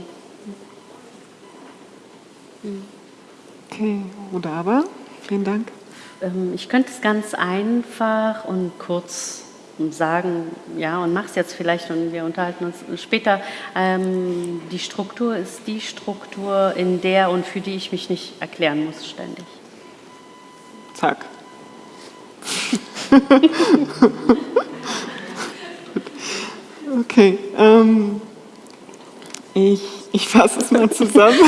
Okay, Rudaba, vielen Dank. Ähm, ich könnte es ganz einfach und kurz sagen, ja, und mach es jetzt vielleicht und wir unterhalten uns später. Ähm, die Struktur ist die Struktur, in der und für die ich mich nicht erklären muss ständig. Zack. [laughs] okay, ähm, ich, ich fasse es mal zusammen. [laughs]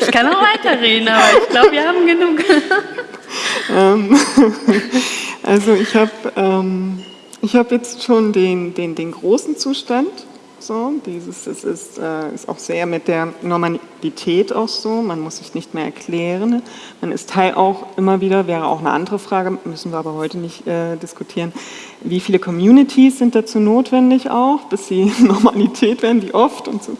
ich kann auch weiterreden, aber ich glaube, wir haben genug. [laughs] ähm, also ich habe ähm, hab jetzt schon den, den, den großen Zustand so, dieses, es ist, äh, ist auch sehr mit der Normalität auch so, man muss sich nicht mehr erklären. Man ist Teil auch immer wieder, wäre auch eine andere Frage, müssen wir aber heute nicht äh, diskutieren, wie viele Communities sind dazu notwendig auch, bis sie [laughs] Normalität werden, wie oft und so.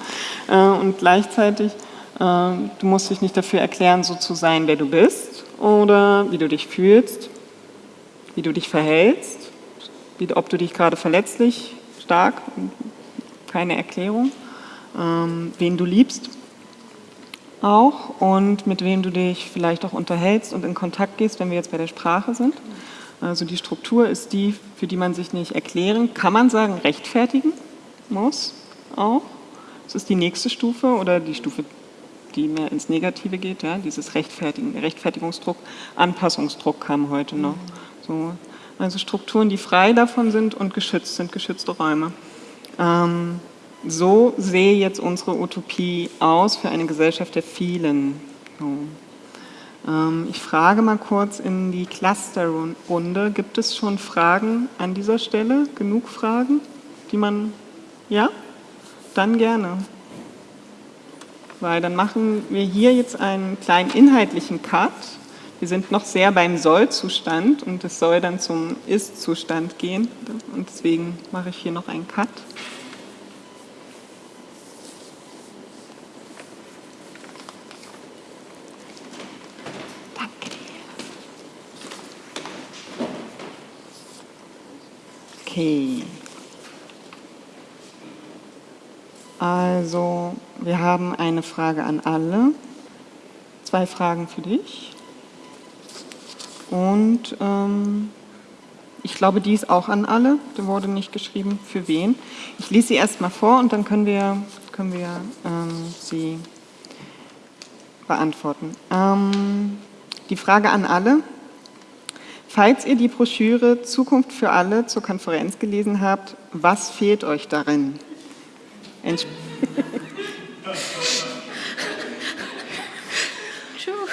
Äh, und gleichzeitig, äh, du musst dich nicht dafür erklären, so zu sein, wer du bist oder wie du dich fühlst, wie du dich verhältst, wie, ob du dich gerade verletzlich, stark keine Erklärung, ähm, wen du liebst auch und mit wem du dich vielleicht auch unterhältst und in Kontakt gehst, wenn wir jetzt bei der Sprache sind. Also die Struktur ist die, für die man sich nicht erklären, kann man sagen, rechtfertigen muss auch. Das ist die nächste Stufe oder die Stufe, die mehr ins Negative geht, ja, dieses Rechtfertigen, Rechtfertigungsdruck, Anpassungsdruck kam heute noch. So, also Strukturen, die frei davon sind und geschützt sind, geschützte Räume. Ähm, so sehe jetzt unsere Utopie aus für eine Gesellschaft der vielen. So. Ähm, ich frage mal kurz in die Clusterrunde, gibt es schon Fragen an dieser Stelle? Genug Fragen, die man, ja? Dann gerne. Weil dann machen wir hier jetzt einen kleinen inhaltlichen Cut. Wir sind noch sehr beim Soll-Zustand und es soll dann zum Ist-Zustand gehen. Und deswegen mache ich hier noch einen Cut. Okay. Also, wir haben eine Frage an alle, zwei Fragen für dich. Und ähm, ich glaube, die ist auch an alle, da wurde nicht geschrieben, für wen. Ich lese sie erstmal vor und dann können wir, können wir ähm, sie beantworten. Ähm, die Frage an alle, Falls ihr die Broschüre Zukunft für alle zur Konferenz gelesen habt, was fehlt euch darin? [laughs]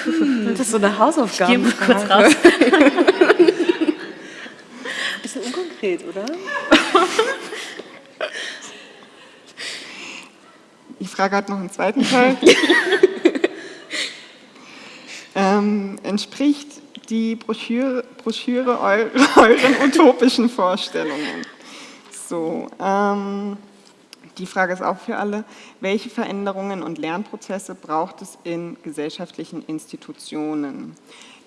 Entsp das ist so eine Hausaufgabe. Ich gehe kurz raus. [laughs] Bisschen unkonkret, oder? Die Frage hat noch einen zweiten Teil. [laughs] ähm, entspricht die Broschüre, Broschüre [laughs] euren utopischen Vorstellungen. So, ähm, die Frage ist auch für alle, welche Veränderungen und Lernprozesse braucht es in gesellschaftlichen Institutionen?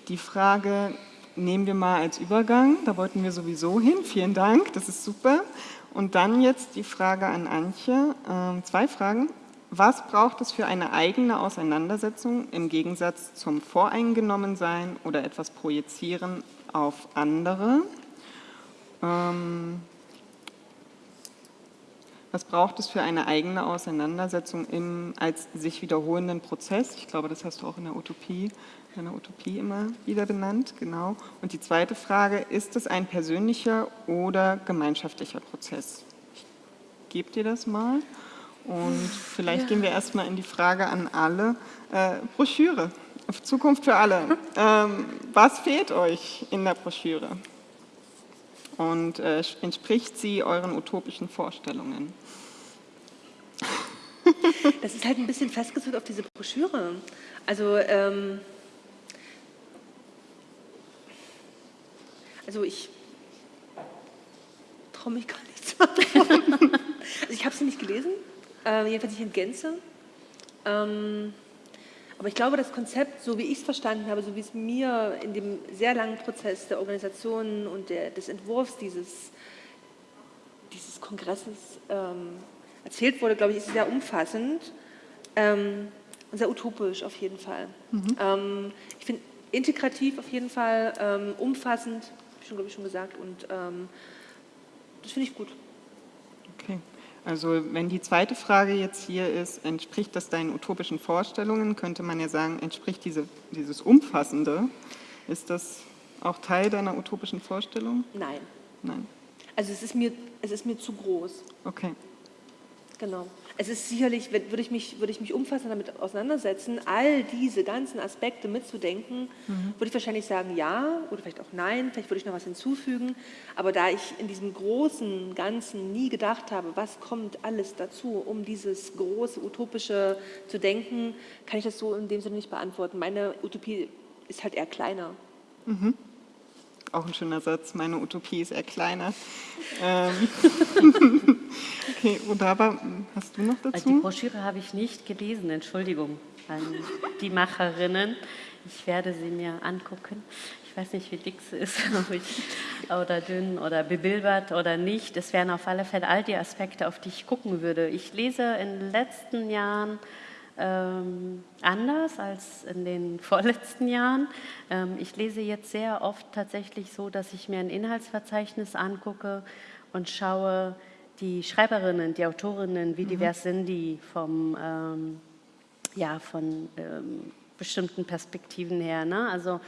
Die Frage nehmen wir mal als Übergang, da wollten wir sowieso hin, vielen Dank, das ist super. Und dann jetzt die Frage an Antje, äh, zwei Fragen. Was braucht es für eine eigene Auseinandersetzung im Gegensatz zum Voreingenommensein oder etwas Projizieren auf andere? Ähm, was braucht es für eine eigene Auseinandersetzung im als sich wiederholenden Prozess? Ich glaube, das hast du auch in der Utopie, in der Utopie immer wieder benannt, genau. Und die zweite Frage, ist es ein persönlicher oder gemeinschaftlicher Prozess? Ich gebe dir das mal. Und vielleicht ja. gehen wir erstmal in die Frage an alle. Äh, Broschüre, Zukunft für alle. Ähm, was fehlt euch in der Broschüre? Und äh, entspricht sie euren utopischen Vorstellungen? Das ist halt ein bisschen festgezogen auf diese Broschüre. Also, ähm, also ich traue mich gar nicht zu. Also ich habe sie nicht gelesen, äh, jedenfalls nicht in Gänze. Ähm, Aber ich glaube, das Konzept, so wie ich es verstanden habe, so wie es mir in dem sehr langen Prozess der Organisation und der, des Entwurfs dieses, dieses Kongresses ähm, erzählt wurde, glaube ich, ist sehr umfassend ähm, und sehr utopisch auf jeden Fall. Mhm. Ähm, ich finde integrativ auf jeden Fall, ähm, umfassend, habe ich schon, glaube ich, schon gesagt, und ähm, das finde ich gut. Okay. Also wenn die zweite Frage jetzt hier ist, entspricht das deinen utopischen Vorstellungen, könnte man ja sagen, entspricht diese, dieses Umfassende, ist das auch Teil deiner utopischen Vorstellung? Nein. Nein. Also es ist mir, es ist mir zu groß. Okay. Genau. Es ist sicherlich, würde ich mich, würde ich mich umfassend damit auseinandersetzen, all diese ganzen Aspekte mitzudenken, mhm. würde ich wahrscheinlich sagen ja oder vielleicht auch nein, vielleicht würde ich noch was hinzufügen. Aber da ich in diesem großen Ganzen nie gedacht habe, was kommt alles dazu, um dieses große Utopische zu denken, kann ich das so in dem Sinne nicht beantworten. Meine Utopie ist halt eher kleiner. Mhm. Auch ein schöner Satz, meine Utopie ist eher kleiner. [laughs] Ähm. [laughs] okay, Odaba, hast du noch dazu? Die Broschüre habe ich nicht gelesen, Entschuldigung an die Macherinnen. Ich werde sie mir angucken. Ich weiß nicht, wie dick sie ist, [laughs] oder dünn oder bebilbert oder nicht. Es wären auf alle Fälle all die Aspekte, auf die ich gucken würde. Ich lese in den letzten Jahren ähm, anders als in den [laughs] vorletzten Jahren. Ähm, ich lese jetzt sehr oft tatsächlich so, dass ich mir ein Inhaltsverzeichnis angucke und schaue, die Schreiberinnen, die Autorinnen, wie mhm. divers sind die vom, ähm, ja, von ähm, bestimmten Perspektiven her. Ne? Also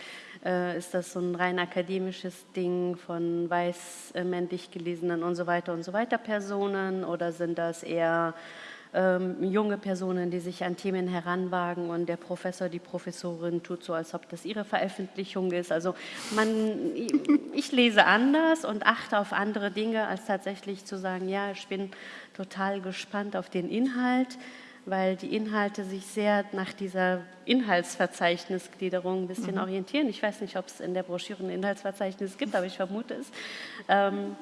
äh, ist das so ein rein akademisches Ding von weiß, äh, männlich gelesenen und so weiter und so weiter Personen oder sind das eher ähm, junge Personen, die sich an Themen heranwagen und der Professor, die Professorin tut so, als ob das ihre Veröffentlichung ist. Also man, ich lese anders und achte auf andere Dinge, als tatsächlich zu sagen, ja, ich bin total gespannt auf den Inhalt, weil die Inhalte sich sehr nach dieser Inhaltsverzeichnisgliederung ein bisschen mhm. orientieren. Ich weiß nicht, ob es in der Broschüre ein Inhaltsverzeichnis gibt, aber ich vermute es. Ähm,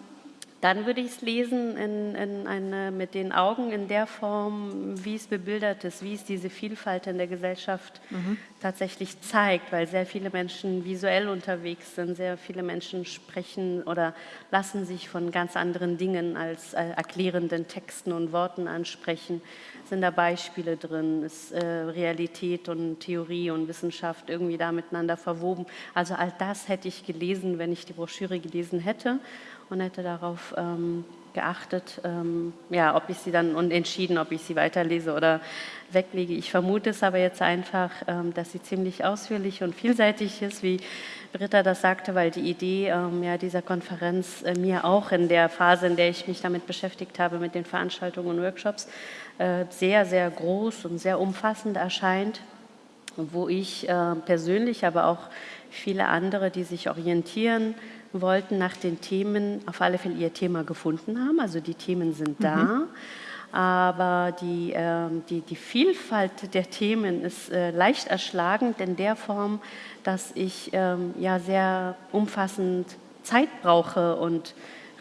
dann würde ich es lesen in, in eine, mit den Augen in der Form, wie es bebildert ist, wie es diese Vielfalt in der Gesellschaft mhm. tatsächlich zeigt, weil sehr viele Menschen visuell unterwegs sind, sehr viele Menschen sprechen oder lassen sich von ganz anderen Dingen als äh, erklärenden Texten und Worten ansprechen. Sind da Beispiele drin? Ist äh, Realität und Theorie und Wissenschaft irgendwie da miteinander verwoben? Also all das hätte ich gelesen, wenn ich die Broschüre gelesen hätte und hätte darauf ähm, geachtet, ähm, ja, ob ich sie dann und entschieden, ob ich sie weiterlese oder weglege. Ich vermute es aber jetzt einfach, ähm, dass sie ziemlich ausführlich und vielseitig ist, wie Britta das sagte, weil die Idee ähm, ja, dieser Konferenz äh, mir auch in der Phase, in der ich mich damit beschäftigt habe, mit den Veranstaltungen und Workshops, äh, sehr, sehr groß und sehr umfassend erscheint, wo ich äh, persönlich, aber auch viele andere, die sich orientieren, wollten nach den Themen auf alle Fälle ihr Thema gefunden haben. Also die Themen sind da. Mhm. Aber die, äh, die, die Vielfalt der Themen ist äh, leicht erschlagend in der Form, dass ich ähm, ja sehr umfassend Zeit brauche und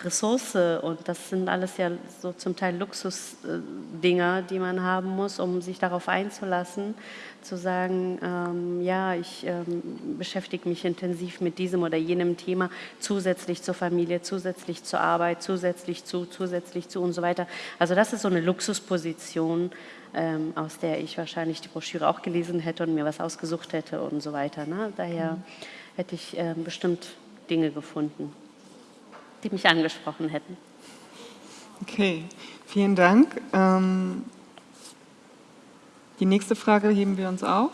Ressource und das sind alles ja so zum Teil Luxusdinger, die man haben muss, um sich darauf einzulassen, zu sagen, ähm, ja, ich ähm, beschäftige mich intensiv mit diesem oder jenem Thema, zusätzlich zur Familie, zusätzlich zur Arbeit, zusätzlich zu, zusätzlich zu und so weiter. Also das ist so eine Luxusposition, ähm, aus der ich wahrscheinlich die Broschüre auch gelesen hätte und mir was ausgesucht hätte und so weiter. Ne? Daher mhm. hätte ich ähm, bestimmt Dinge gefunden die mich angesprochen hätten. Okay, vielen Dank. Ähm, die nächste Frage heben wir uns auf,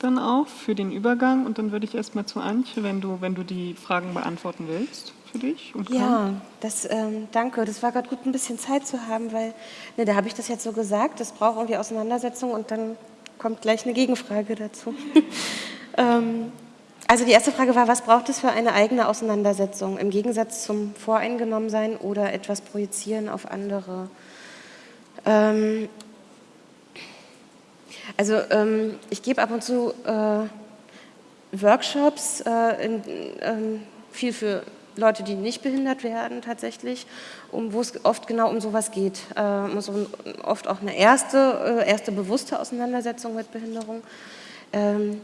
dann auf für den Übergang und dann würde ich erstmal zu Antje, wenn du, wenn du die Fragen beantworten willst für dich. Und ja, das, ähm, danke. Das war gerade gut, ein bisschen Zeit zu haben, weil ne, da habe ich das jetzt so gesagt, das braucht irgendwie Auseinandersetzung und dann kommt gleich eine Gegenfrage dazu. [laughs] ähm, also die erste Frage war, was braucht es für eine eigene Auseinandersetzung im Gegensatz zum Voreingenommensein oder etwas projizieren auf andere? Ähm, also ähm, ich gebe ab und zu äh, Workshops, äh, in, ähm, viel für Leute, die nicht behindert werden tatsächlich, um, wo es oft genau um sowas geht. Äh, so oft auch eine erste, äh, erste bewusste Auseinandersetzung mit Behinderung. Ähm,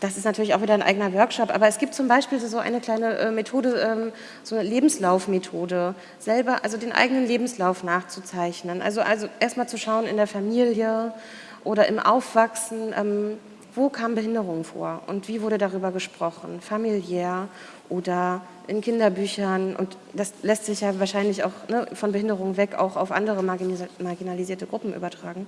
das ist natürlich auch wieder ein eigener Workshop, aber es gibt zum Beispiel so eine kleine äh, Methode, ähm, so eine Lebenslaufmethode, selber, also den eigenen Lebenslauf nachzuzeichnen. Also, also erstmal zu schauen in der Familie oder im Aufwachsen, ähm, wo kam Behinderung vor und wie wurde darüber gesprochen, familiär oder in Kinderbüchern und das lässt sich ja wahrscheinlich auch ne, von Behinderung weg auch auf andere marginalisierte Gruppen übertragen.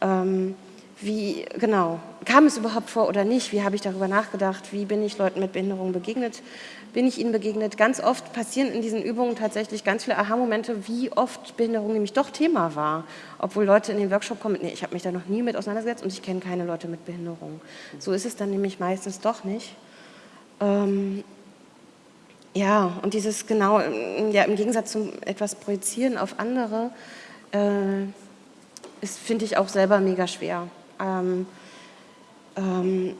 Ähm, wie, genau, kam es überhaupt vor oder nicht? Wie habe ich darüber nachgedacht? Wie bin ich Leuten mit Behinderung begegnet? Bin ich ihnen begegnet? Ganz oft passieren in diesen Übungen tatsächlich ganz viele Aha-Momente, wie oft Behinderung nämlich doch Thema war. Obwohl Leute in den Workshop kommen, nee, ich habe mich da noch nie mit auseinandergesetzt und ich kenne keine Leute mit Behinderung. So ist es dann nämlich meistens doch nicht. Ähm, ja, und dieses genau, ja, im Gegensatz zum etwas Projizieren auf andere, äh, finde ich auch selber mega schwer. Ähm, ähm,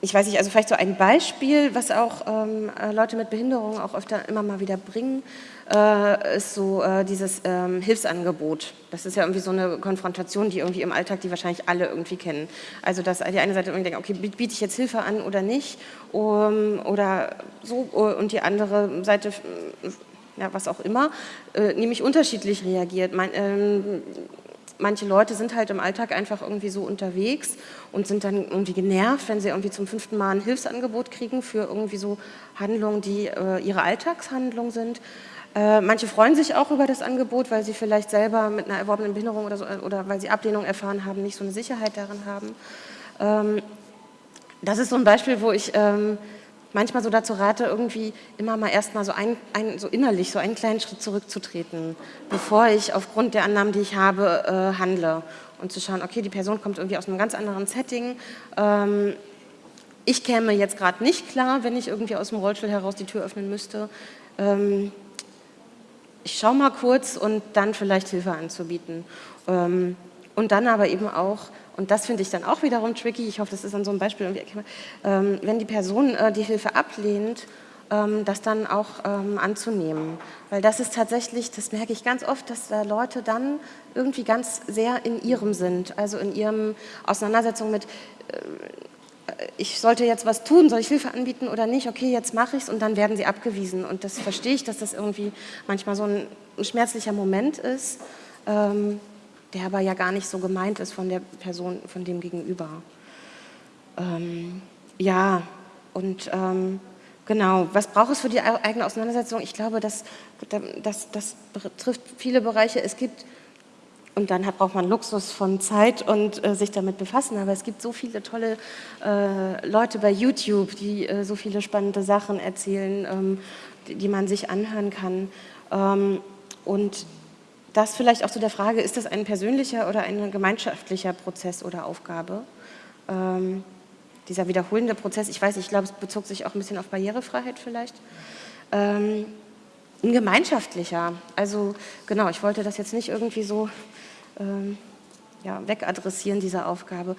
ich weiß nicht, also vielleicht so ein Beispiel, was auch ähm, äh, Leute mit Behinderung auch öfter immer mal wieder bringen, äh, ist so äh, dieses ähm, Hilfsangebot. Das ist ja irgendwie so eine Konfrontation, die irgendwie im Alltag, die wahrscheinlich alle irgendwie kennen. Also dass die eine Seite irgendwie denkt, okay, biete ich jetzt Hilfe an oder nicht, um, oder so, und die andere Seite ja, was auch immer, äh, nämlich unterschiedlich reagiert. Mein, ähm, manche Leute sind halt im Alltag einfach irgendwie so unterwegs und sind dann irgendwie genervt, wenn sie irgendwie zum fünften Mal ein Hilfsangebot kriegen für irgendwie so Handlungen, die äh, ihre Alltagshandlungen sind. Äh, manche freuen sich auch über das Angebot, weil sie vielleicht selber mit einer erworbenen Behinderung oder, so, oder weil sie Ablehnung erfahren haben, nicht so eine Sicherheit darin haben. Ähm, das ist so ein Beispiel, wo ich ähm, manchmal so dazu rate, irgendwie immer mal erstmal so, ein, ein, so innerlich so einen kleinen Schritt zurückzutreten, bevor ich aufgrund der Annahmen, die ich habe, äh, handle. Und zu schauen, okay, die Person kommt irgendwie aus einem ganz anderen Setting. Ähm, ich käme jetzt gerade nicht klar, wenn ich irgendwie aus dem Rollstuhl heraus die Tür öffnen müsste. Ähm, ich schaue mal kurz und dann vielleicht Hilfe anzubieten. Ähm, und dann aber eben auch und das finde ich dann auch wiederum tricky, ich hoffe, das ist an so einem Beispiel irgendwie ähm, wenn die Person äh, die Hilfe ablehnt, ähm, das dann auch ähm, anzunehmen. Weil das ist tatsächlich, das merke ich ganz oft, dass da Leute dann irgendwie ganz sehr in ihrem sind, also in ihrem Auseinandersetzung mit, äh, ich sollte jetzt was tun, soll ich Hilfe anbieten oder nicht, okay, jetzt mache ich es und dann werden sie abgewiesen. Und das verstehe ich, dass das irgendwie manchmal so ein, ein schmerzlicher Moment ist. Ähm, der aber ja gar nicht so gemeint ist von der Person, von dem Gegenüber. Ähm, ja, und ähm, genau, was braucht es für die eigene Auseinandersetzung? Ich glaube, das, das, das betrifft viele Bereiche. Es gibt, und dann braucht man Luxus von Zeit und äh, sich damit befassen, aber es gibt so viele tolle äh, Leute bei YouTube, die äh, so viele spannende Sachen erzählen, ähm, die, die, man sich anhören kann. Ähm, und das vielleicht auch zu der Frage, ist das ein persönlicher oder ein gemeinschaftlicher Prozess oder Aufgabe? Ähm, dieser wiederholende Prozess, ich weiß, ich glaube, es bezog sich auch ein bisschen auf Barrierefreiheit vielleicht. Ähm, ein gemeinschaftlicher, also genau, ich wollte das jetzt nicht irgendwie so ähm, ja, wegadressieren, diese Aufgabe.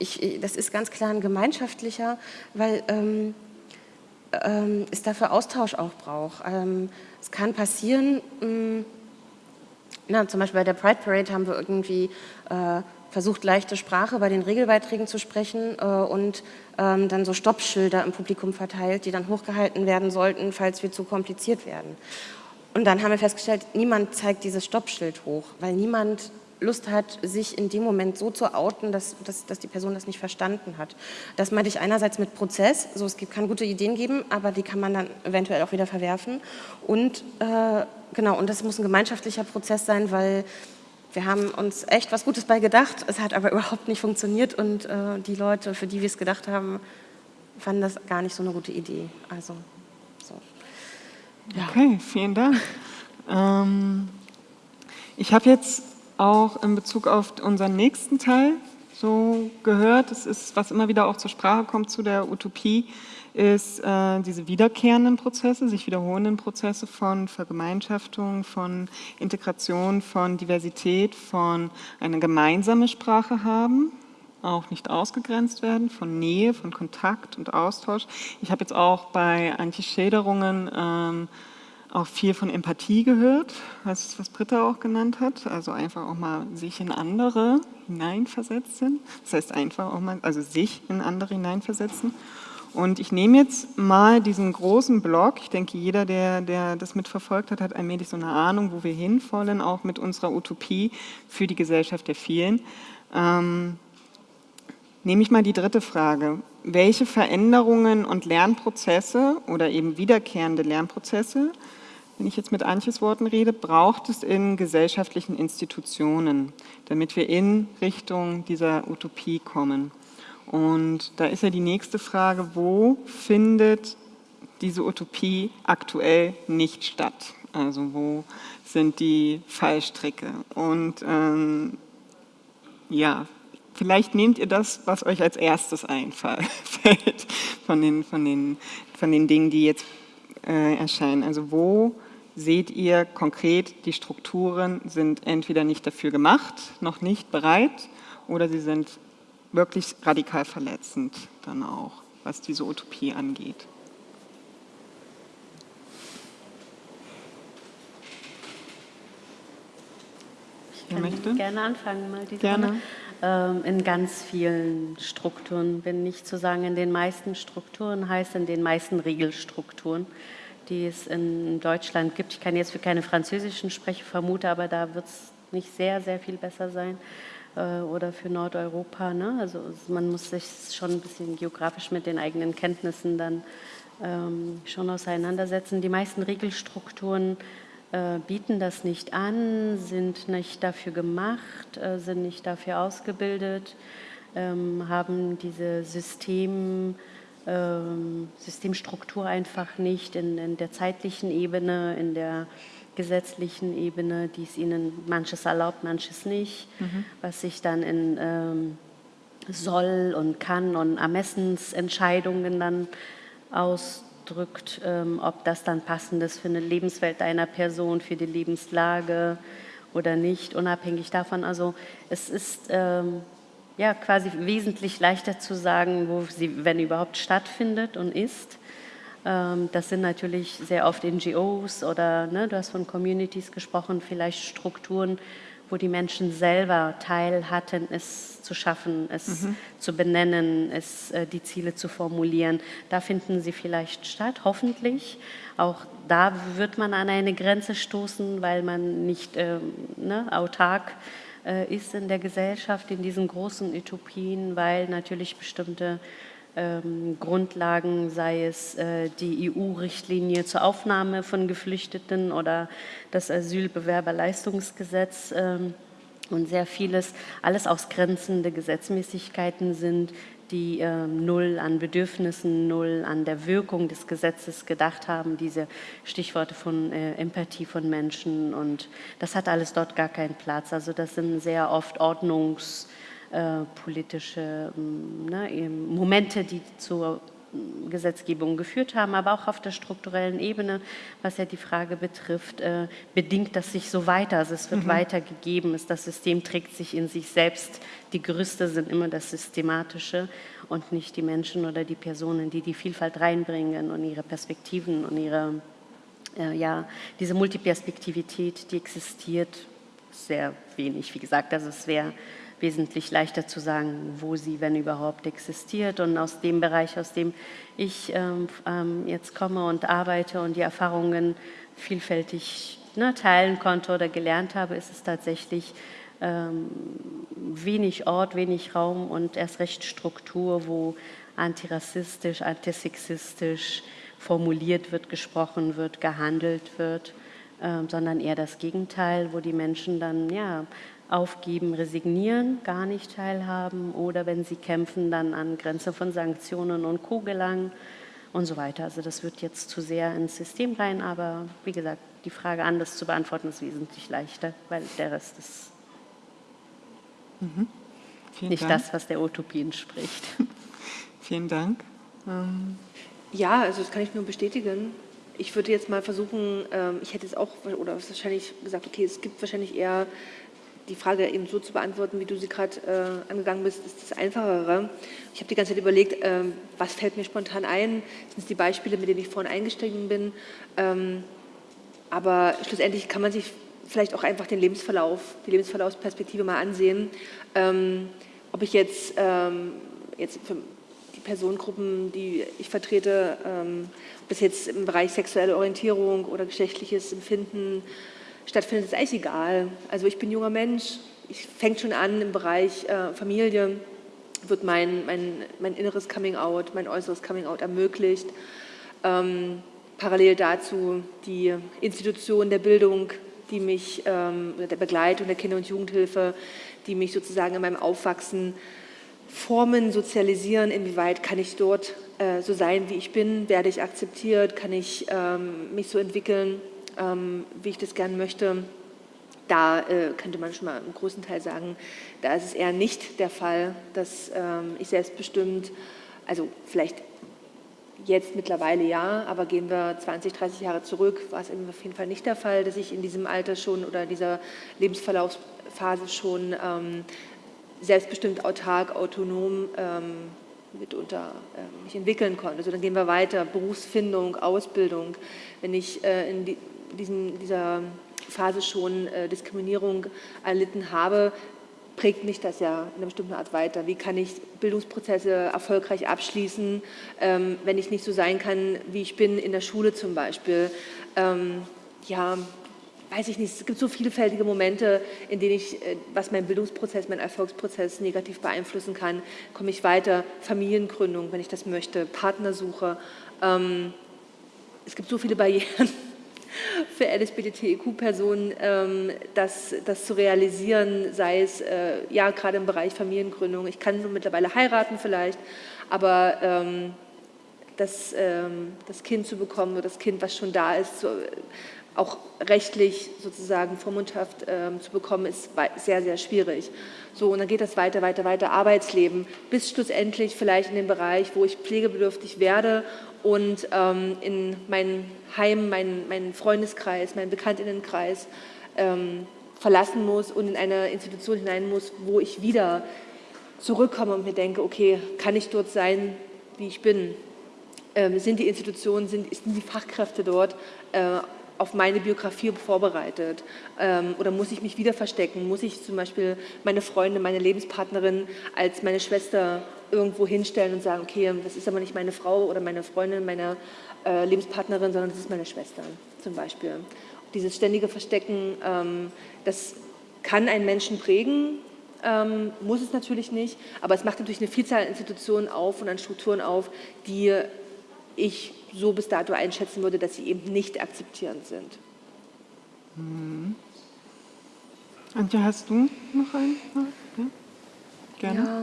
Ich, ich, das ist ganz klar ein gemeinschaftlicher, weil ähm, ähm, es dafür Austausch auch braucht. Ähm, es kann passieren, mh, hm, na, zum Beispiel bei der Pride Parade haben wir irgendwie äh, versucht, leichte Sprache bei den Regelbeiträgen zu sprechen äh, und ähm, dann so Stoppschilder im Publikum verteilt, die dann hochgehalten werden sollten, falls wir zu kompliziert werden. Und dann haben wir festgestellt, niemand zeigt dieses Stoppschild hoch, weil niemand Lust hat, sich in dem Moment so zu outen, dass, dass, dass die Person das nicht verstanden hat. Das meinte ich einerseits mit Prozess, so es kann gute Ideen geben, aber die kann man dann eventuell auch wieder verwerfen. Und äh, genau, und das muss ein gemeinschaftlicher Prozess sein, weil wir haben uns echt was Gutes bei gedacht, es hat aber [laughs] überhaupt nicht funktioniert und äh, die Leute, für die wir es gedacht haben, fanden das gar nicht so eine gute Idee. Also, so. Ja. Okay, vielen Dank. Ähm, ich habe jetzt auch in Bezug auf unseren nächsten Teil so gehört. Das ist, was immer wieder auch zur Sprache kommt zu der Utopie, ist äh, diese wiederkehrenden Prozesse, sich wiederholenden Prozesse von Vergemeinschaftung, von Integration, von Diversität, von einer gemeinsamen Sprache haben, auch nicht ausgegrenzt werden, von Nähe, von Kontakt und Austausch. Ich habe jetzt auch bei Antischäderungen ähm, auch viel von Empathie gehört, was, was Britta auch genannt hat. Also einfach auch mal sich in andere hineinversetzen. Das heißt einfach auch mal, also sich in andere hineinversetzen. Und ich nehme jetzt mal diesen großen Block, ich denke, jeder, der, der das mitverfolgt hat, hat allmählich so eine Ahnung, wo wir hinwollen, auch mit unserer Utopie für die Gesellschaft der vielen. Ähm, nehme ich mal die dritte Frage. Welche Veränderungen und Lernprozesse oder eben wiederkehrende Lernprozesse wenn ich jetzt mit Antjes Worten rede, braucht es in gesellschaftlichen Institutionen, damit wir in Richtung dieser Utopie kommen. Und da ist ja die nächste Frage, wo findet diese Utopie aktuell nicht statt? Also wo sind die Fallstricke? Und ähm, ja, vielleicht nehmt ihr das, was euch als erstes einfällt [laughs] von den, von den, von den Dingen, die jetzt äh, erscheinen. Also wo seht ihr konkret, die Strukturen sind entweder nicht dafür gemacht, noch nicht bereit oder sie sind wirklich radikal verletzend dann auch, was diese Utopie angeht. Ich kann möchte? gerne anfangen mal diese Gerne. Ähm, in ganz vielen Strukturen, wenn nicht zu sagen in den meisten Strukturen, heißt in den meisten Regelstrukturen die es in Deutschland gibt. Ich kann jetzt für keine französischen sprechen, vermute, aber da wird es nicht sehr, sehr viel besser sein. Äh, oder für Nordeuropa. Ne? Also man muss sich schon ein bisschen geografisch mit den eigenen Kenntnissen dann ähm, schon auseinandersetzen. Die meisten Regelstrukturen äh, bieten das nicht an, sind nicht dafür gemacht, äh, sind nicht dafür ausgebildet, ähm, haben diese System ähm, Systemstruktur einfach nicht in, in, der zeitlichen Ebene, in der gesetzlichen Ebene, die es ihnen manches erlaubt, manches nicht, mhm. was sich dann in ähm, soll und kann und Ermessensentscheidungen dann ausdrückt, ähm, ob das dann passend ist für eine Lebenswelt einer Person, für die Lebenslage oder nicht, unabhängig davon. Also es ist ähm, ja, quasi wesentlich leichter zu sagen, wo sie, wenn überhaupt, stattfindet und ist. Ähm, das sind natürlich sehr oft NGOs oder, ne, du hast von Communities gesprochen, vielleicht Strukturen, wo die Menschen selber Teil hatten, es zu schaffen, es mhm. zu benennen, es, äh, die Ziele zu formulieren. Da finden sie vielleicht statt, hoffentlich. Auch da wird man an eine Grenze stoßen, weil man nicht ähm, ne, autark äh, ist in der Gesellschaft, in diesen großen Utopien, weil natürlich bestimmte ähm, Grundlagen, sei es äh, die EU-Richtlinie zur Aufnahme von Geflüchteten oder das Asylbewerberleistungsgesetz ähm, und sehr vieles, alles ausgrenzende Gesetzmäßigkeiten sind, die äh, null an Bedürfnissen, null an der Wirkung des Gesetzes gedacht haben, diese Stichworte von äh, Empathie von Menschen und das hat alles dort gar keinen Platz. Also das sind sehr oft ordnungspolitische äh, ne, Momente, die zur Gesetzgebung geführt haben, aber auch auf der strukturellen Ebene, was ja die Frage betrifft, äh, bedingt das sich so weiter. Also es wird mhm. weitergegeben, das System trägt sich in sich selbst. Die Gerüste sind immer das Systematische und nicht die Menschen oder die Personen, die die Vielfalt reinbringen und ihre Perspektiven und ihre, äh, ja, diese Multiperspektivität, die existiert, sehr wenig. Wie gesagt, also es wäre wesentlich leichter zu sagen, wo sie, wenn überhaupt, existiert. Und aus dem Bereich, aus dem ich ähm, ähm, jetzt komme und arbeite und die Erfahrungen vielfältig ne, teilen konnte oder gelernt habe, ist es tatsächlich wenig Ort, wenig Raum und erst recht Struktur, wo antirassistisch, antisexistisch formuliert wird, gesprochen wird, gehandelt wird, äh, sondern eher das Gegenteil, wo die Menschen dann ja aufgeben, resignieren, gar nicht teilhaben oder wenn sie kämpfen, dann an Grenze von Sanktionen und Co. gelangen und so weiter. Also das wird jetzt zu sehr ins System rein, aber wie gesagt, die Frage anders zu beantworten ist wesentlich leichter, weil der Rest ist mhm. nicht Dank. das, was der Utopie entspricht. [laughs] Vielen Dank. Ähm. Ja, also das kann ich nur bestätigen. Ich würde jetzt mal versuchen, ähm, ich hätte es auch, oder wahrscheinlich gesagt, okay, es gibt wahrscheinlich eher die Frage eben so zu beantworten, wie du sie gerade äh, angegangen bist, ist das Einfachere. Ich habe die ganze Zeit überlegt, äh, was fällt mir spontan ein? Sind es die Beispiele, mit denen ich vorhin eingestiegen bin? Ähm, aber schlussendlich kann man sich vielleicht auch einfach den Lebensverlauf, die Lebensverlaufsperspektive mal ansehen. Ähm, ob ich jetzt, ähm, jetzt für die Personengruppen, die ich vertrete, ähm, ob es jetzt im Bereich sexuelle Orientierung oder geschlechtliches Empfinden stattfindet, ist eigentlich egal. Also ich bin junger Mensch, ich fängt schon an im Bereich äh, Familie, wird mein, mein, mein inneres Coming-out, mein äußeres Coming-out ermöglicht. Ähm, parallel dazu die Institution der Bildung, die mich, ähm, der Begleitung der Kinder- und Jugendhilfe, die mich sozusagen in meinem Aufwachsen formen, sozialisieren, inwieweit kann ich dort äh, so sein, wie ich bin, werde ich akzeptiert, kann ich ähm, mich so entwickeln, ähm, wie ich das gern möchte. Da äh, könnte man schon mal im großen Teil sagen, da ist es eher nicht der Fall, dass ähm, ich selbstbestimmt, also vielleicht jetzt mittlerweile ja, aber gehen wir 20, 30 Jahre zurück, war es auf jeden Fall nicht der Fall, dass ich in diesem Alter schon oder dieser Lebensverlaufsphase schon ähm, selbstbestimmt, autark, autonom ähm, mitunter äh, mich entwickeln konnte. Also dann gehen wir weiter, Berufsfindung, Ausbildung. Wenn ich äh, in die, diesen, dieser Phase schon äh, Diskriminierung erlitten habe, prägt mich das ja in einer bestimmten Art weiter. Wie kann ich Bildungsprozesse erfolgreich abschließen, ähm, wenn ich nicht so sein kann, wie ich bin in der Schule zum Beispiel. Ähm, ja, weiß ich nicht, es gibt so vielfältige Momente, in denen ich, äh, was mein Bildungsprozess, mein Erfolgsprozess negativ beeinflussen kann. Komme ich weiter, Familiengründung, wenn ich das möchte, Partnersuche. Ähm, es gibt so viele Barrieren für LSBTIQ-Personen, ähm, das, das zu realisieren, sei es äh, ja gerade im Bereich Familiengründung. Ich kann nun mittlerweile heiraten vielleicht, aber ähm, das, ähm, das Kind zu bekommen oder das Kind, was schon da ist, so, auch rechtlich sozusagen vormundhaft ähm, zu bekommen, ist sehr, sehr schwierig. So, und dann geht das weiter, weiter, weiter, Arbeitsleben, bis schlussendlich vielleicht in den Bereich, wo ich pflegebedürftig werde und ähm, in mein Heim, meinen mein Freundeskreis, meinen Bekanntinnenkreis ähm, verlassen muss und in eine Institution hinein muss, wo ich wieder zurückkomme und mir denke, okay, kann ich dort sein, wie ich bin? Ähm, sind die Institutionen, sind, sind die Fachkräfte dort äh, auf meine Biografie vorbereitet? Ähm, oder muss ich mich wieder verstecken? Muss ich zum Beispiel meine Freunde, meine Lebenspartnerin als meine Schwester irgendwo hinstellen und sagen, okay, das ist aber nicht meine Frau oder meine Freundin, meine äh, Lebenspartnerin, sondern das ist meine Schwester zum Beispiel. Dieses ständige Verstecken, ähm, das kann einen Menschen prägen, ähm, muss es natürlich nicht, aber es macht natürlich eine Vielzahl an Institutionen auf und an Strukturen auf, die ich so bis dato einschätzen würde, dass sie eben nicht akzeptierend sind. Mhm. Antje, hast du noch einen? Ja? Gerne. Ja,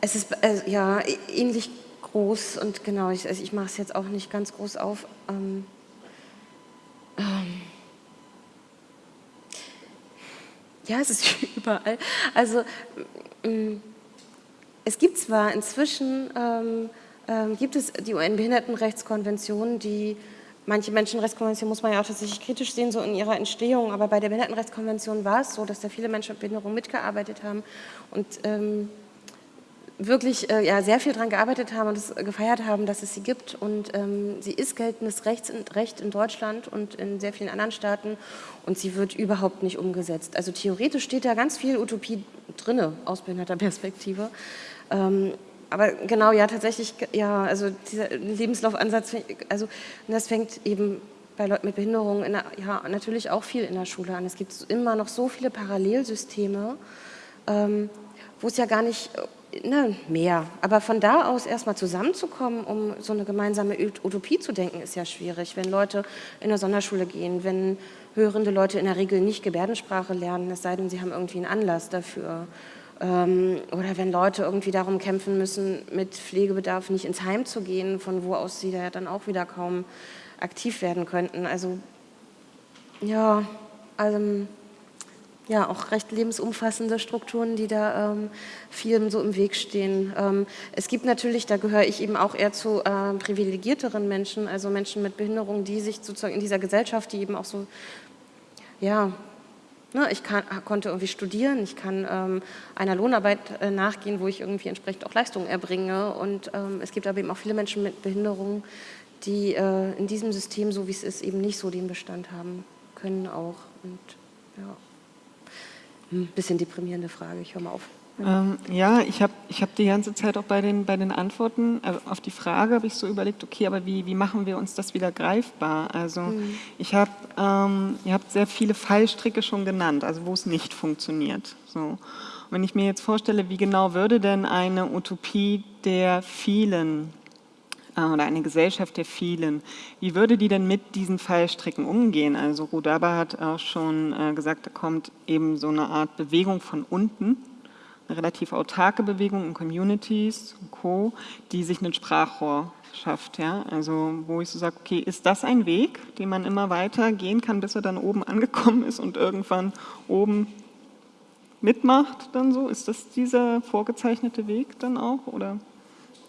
es ist äh, ja ähnlich groß und genau, ich, also ich mache es jetzt auch nicht ganz groß auf. Ähm, ähm, ja, es ist [laughs] überall. Also ähm, es gibt zwar inzwischen, ähm, ähm, gibt es die UN-Behindertenrechtskonvention, die manche Menschenrechtskonventionen muss man ja auch tatsächlich kritisch sehen, so in ihrer Entstehung, aber bei der Behindertenrechtskonvention war es so, dass da viele Menschen mit Behinderung mitgearbeitet haben und ähm, wirklich äh, ja, sehr viel daran gearbeitet haben und es gefeiert haben, dass es sie gibt. Und ähm, sie ist geltendes Rechts, Recht in Deutschland und in sehr vielen anderen Staaten und sie wird überhaupt nicht umgesetzt. Also theoretisch steht da ganz viel Utopie drin aus behinderter Perspektive. Ähm, aber genau, ja, tatsächlich, ja, also dieser Lebenslaufansatz, also das fängt eben bei Leuten mit Behinderungen der, ja, natürlich auch viel in der Schule an. Es gibt immer noch so viele Parallelsysteme, ähm, wo es ja gar nicht ne, mehr. Aber von da aus erstmal zusammenzukommen, um so eine gemeinsame Utopie zu denken, ist ja schwierig. Wenn Leute in eine Sonderschule gehen, wenn hörende Leute in der Regel nicht Gebärdensprache lernen, es sei denn, sie haben irgendwie einen Anlass dafür. Ähm, oder wenn Leute irgendwie darum kämpfen müssen, mit Pflegebedarf nicht ins Heim zu gehen, von wo aus sie da dann auch wieder kaum aktiv werden könnten. Also ja, also ja auch recht lebensumfassende Strukturen, die da ähm, vielen so im Weg stehen. Ähm, es gibt natürlich, da gehöre ich eben auch eher zu äh, privilegierteren Menschen, also Menschen mit Behinderung, die sich sozusagen in dieser Gesellschaft, die eben auch so, ja, ne, ich kann, konnte irgendwie studieren, ich kann ähm, einer Lohnarbeit äh, nachgehen, wo ich irgendwie entsprechend auch Leistungen erbringe und ähm, es gibt aber eben auch viele Menschen mit Behinderung, die äh, in diesem System, so wie es ist, eben nicht so den Bestand haben können auch. Und ja, ein bisschen deprimierende Frage, ich höre mal auf. Ähm, ja, ich habe ich hab die ganze Zeit auch bei den, bei den Antworten also auf die Frage habe ich so überlegt, okay, aber wie, wie machen wir uns das wieder greifbar? Also mhm. ich habe, ähm, ihr habt sehr viele Fallstricke schon genannt, also wo es nicht funktioniert. So. Und wenn ich mir jetzt vorstelle, wie genau würde denn eine Utopie der vielen äh, oder eine Gesellschaft der vielen, wie würde die denn mit diesen Fallstricken umgehen? Also Rudaba hat auch schon äh, gesagt, da kommt eben so eine Art Bewegung von unten, eine relativ autarke Bewegung in Communities und Co., die sich ein Sprachrohr schafft. Ja? Also wo ich so sage, okay, ist das ein Weg, den man immer weiter gehen kann, bis er dann oben [laughs] angekommen ist und irgendwann oben mitmacht dann so? Ist das dieser vorgezeichnete Weg dann auch oder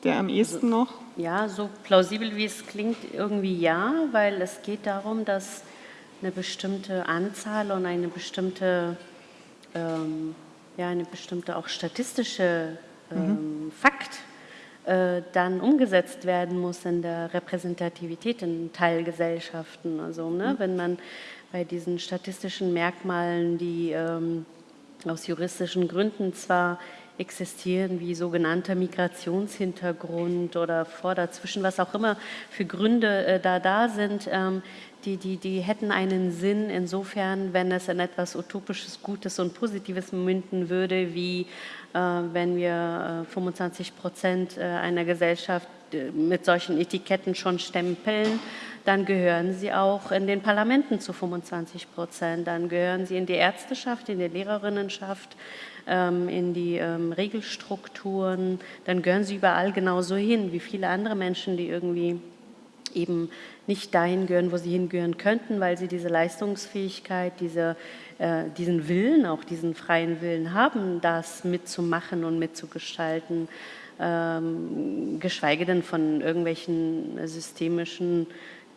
der am ehesten also, noch? Ja, so plausibel wie es klingt, irgendwie ja, weil es geht darum, dass eine bestimmte Anzahl und eine bestimmte ähm, ja eine bestimmte auch statistische ähm, mhm. Fakt äh, dann umgesetzt werden muss in der Repräsentativität in Teilgesellschaften. Also ne, mhm. wenn man bei diesen statistischen Merkmalen, die ähm, aus juristischen Gründen zwar existieren, wie sogenannter Migrationshintergrund oder vor, dazwischen, was auch immer für Gründe äh, da da sind, ähm, die, die, die hätten einen Sinn insofern, wenn es in etwas Utopisches, Gutes und Positives münden würde, wie äh, wenn wir äh, 25 Prozent äh, einer Gesellschaft äh, mit solchen Etiketten schon stempeln, dann gehören sie auch in den Parlamenten zu 25 Prozent, dann gehören sie in die Ärzteschaft, in die Lehrerinnenschaft, ähm, in die ähm, Regelstrukturen, dann gehören sie überall genauso hin wie viele andere Menschen, die irgendwie eben nicht dahin gehören, wo sie hingehören könnten, weil sie diese Leistungsfähigkeit, diese, äh, diesen Willen, auch diesen freien Willen haben, das mitzumachen und mitzugestalten, ähm, geschweige denn von irgendwelchen systemischen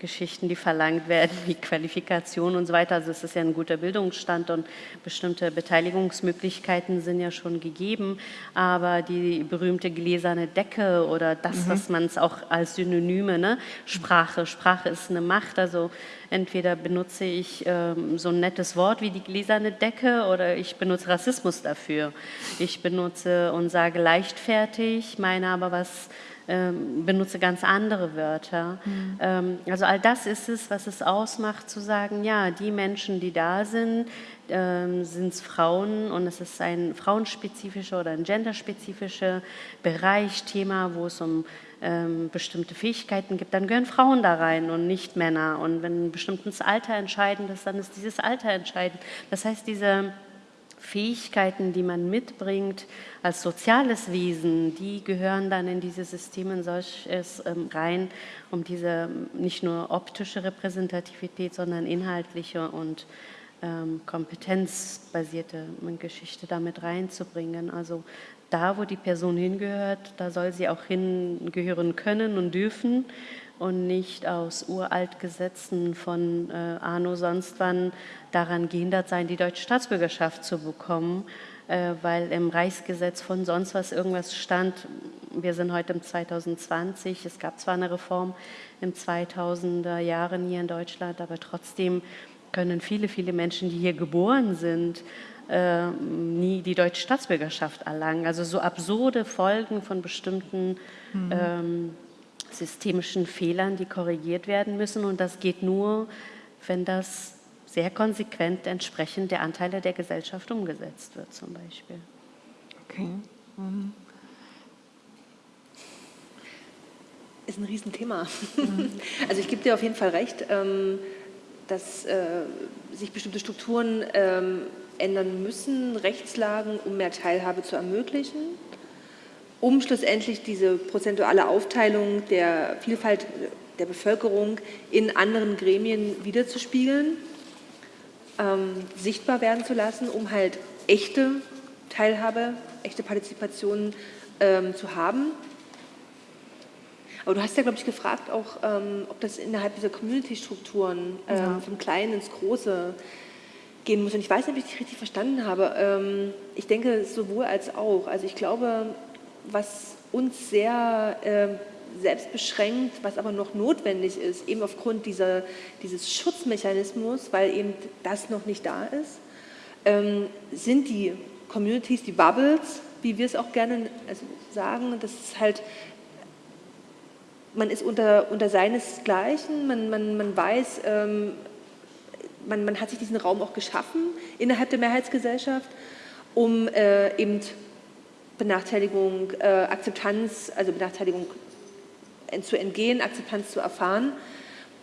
Geschichten, die verlangt werden, wie Qualifikation und so weiter. Also es ist ja ein guter Bildungsstand und bestimmte Beteiligungsmöglichkeiten sind ja schon gegeben. Aber die berühmte gläserne Decke oder das, mhm. was man es auch als Synonyme, ne? Sprache, Sprache ist eine Macht. Also entweder benutze ich ähm, so ein nettes Wort wie die gläserne Decke oder ich benutze Rassismus dafür. Ich benutze und sage leichtfertig, meine aber was ähm, benutze ganz andere Wörter. Mhm. Ähm, also all das ist es, was es ausmacht, zu sagen, ja, die Menschen, die da sind, ähm, sind es Frauen und es ist ein frauenspezifischer oder ein genderspezifischer Bereich, Thema, wo es um bestimmte Fähigkeiten gibt, dann gehören Frauen da rein und nicht Männer. Und wenn ein bestimmtes Alter entscheidend ist, dann ist dieses Alter entscheidend. Das heißt, diese Fähigkeiten, die man mitbringt als soziales Wesen, die gehören dann in diese Systeme solches ähm, rein, um diese nicht nur optische Repräsentativität, sondern inhaltliche und ähm, kompetenzbasierte Geschichte damit reinzubringen. Also da, wo die Person hingehört, da soll sie auch hingehören können und dürfen und nicht aus uralt Gesetzen von äh, Arno sonst wann daran gehindert sein, die deutsche Staatsbürgerschaft zu bekommen, äh, weil im Reichsgesetz von sonst was irgendwas stand. Wir sind heute im 2020, es gab zwar eine Reform im 2000er Jahren hier in Deutschland, aber trotzdem können viele, viele Menschen, die hier geboren sind, äh, nie die deutsche Staatsbürgerschaft erlangen. Also so absurde Folgen von bestimmten mhm. ähm, systemischen Fehlern, die korrigiert werden müssen. Und das geht nur, wenn das sehr konsequent entsprechend der Anteile der Gesellschaft umgesetzt wird, zum Beispiel. Okay. Mhm. Ist ein Riesenthema. Mhm. [laughs] Also ich gebe dir auf jeden Fall recht, ähm, dass äh, sich bestimmte Strukturen ähm, ändern müssen, Rechtslagen, um mehr Teilhabe zu ermöglichen um schlussendlich diese prozentuale Aufteilung der Vielfalt der Bevölkerung in anderen Gremien wiederzuspiegeln, ähm, sichtbar werden zu lassen, um halt echte Teilhabe, echte Partizipation ähm, zu haben. Aber du hast ja, glaube ich, gefragt auch, ähm, ob das innerhalb dieser Community-Strukturen ähm, ja. vom Kleinen ins Große gehen muss. Und ich weiß nicht, ob ich dich richtig verstanden habe. Ähm, ich denke sowohl als auch. Also ich glaube, was uns sehr, äh, selbst beschränkt, was aber noch notwendig ist, eben aufgrund dieser, dieses Schutzmechanismus, weil eben das noch nicht da ist, ähm, sind die Communities, die Bubbles, wie wir es auch gerne also sagen, das ist halt, man ist unter, unter seinesgleichen, man, man, man weiß, ähm, man, man hat sich diesen Raum auch geschaffen innerhalb der Mehrheitsgesellschaft, um äh, eben Benachteiligung, äh, Akzeptanz, also Benachteiligung zu entgehen, Akzeptanz zu erfahren.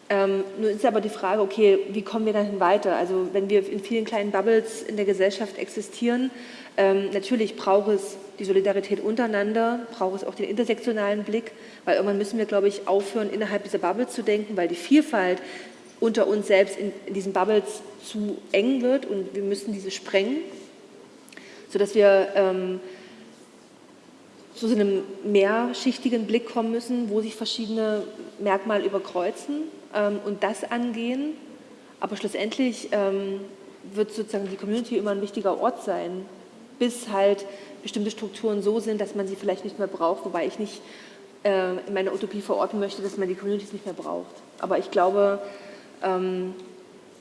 Ähm, nun ist aber die Frage, okay, wie kommen wir dahin weiter? Also wenn wir in vielen kleinen Bubbles in der Gesellschaft existieren, ähm, natürlich braucht es die Solidarität untereinander, braucht es auch den intersektionalen Blick, weil irgendwann müssen wir, glaube ich, aufhören, innerhalb dieser Bubbles zu denken, weil die Vielfalt unter uns selbst in, in diesen Bubbles zu eng wird und wir müssen diese sprengen, sodass wir ähm, zu einem mehrschichtigen Blick kommen müssen, wo sich verschiedene Merkmale überkreuzen ähm, und das angehen. Aber schlussendlich ähm, wird sozusagen die Community immer ein wichtiger Ort sein, bis halt bestimmte Strukturen so sind, dass man sie vielleicht nicht mehr braucht, wobei ich nicht äh, in meiner Utopie verorten möchte, dass man die Communities nicht mehr braucht. Aber ich glaube, ähm,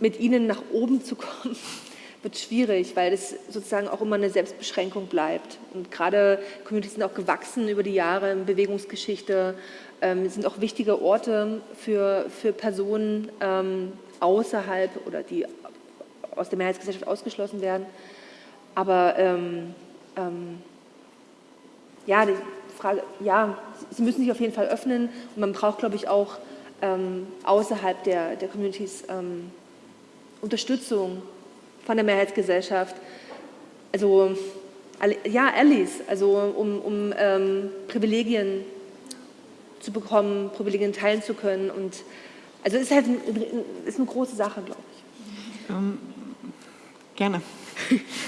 mit ihnen nach oben zu kommen, [laughs] wird schwierig, weil es sozusagen auch immer eine Selbstbeschränkung bleibt. Und gerade Communities sind auch gewachsen über die Jahre in Bewegungsgeschichte, ähm, sind auch wichtige Orte für, für Personen ähm, außerhalb oder die aus der Mehrheitsgesellschaft ausgeschlossen werden. Aber ähm, ähm, ja, die Frage, ja, sie müssen sich auf jeden Fall öffnen und man braucht, glaube ich, auch ähm, außerhalb der, der Communities ähm, Unterstützung von der Mehrheitsgesellschaft. Also ja, Allies, also um, um ähm, Privilegien zu bekommen, Privilegien teilen zu können. Und also es ist halt ein, ist eine große Sache, glaube ich. Ähm, gerne.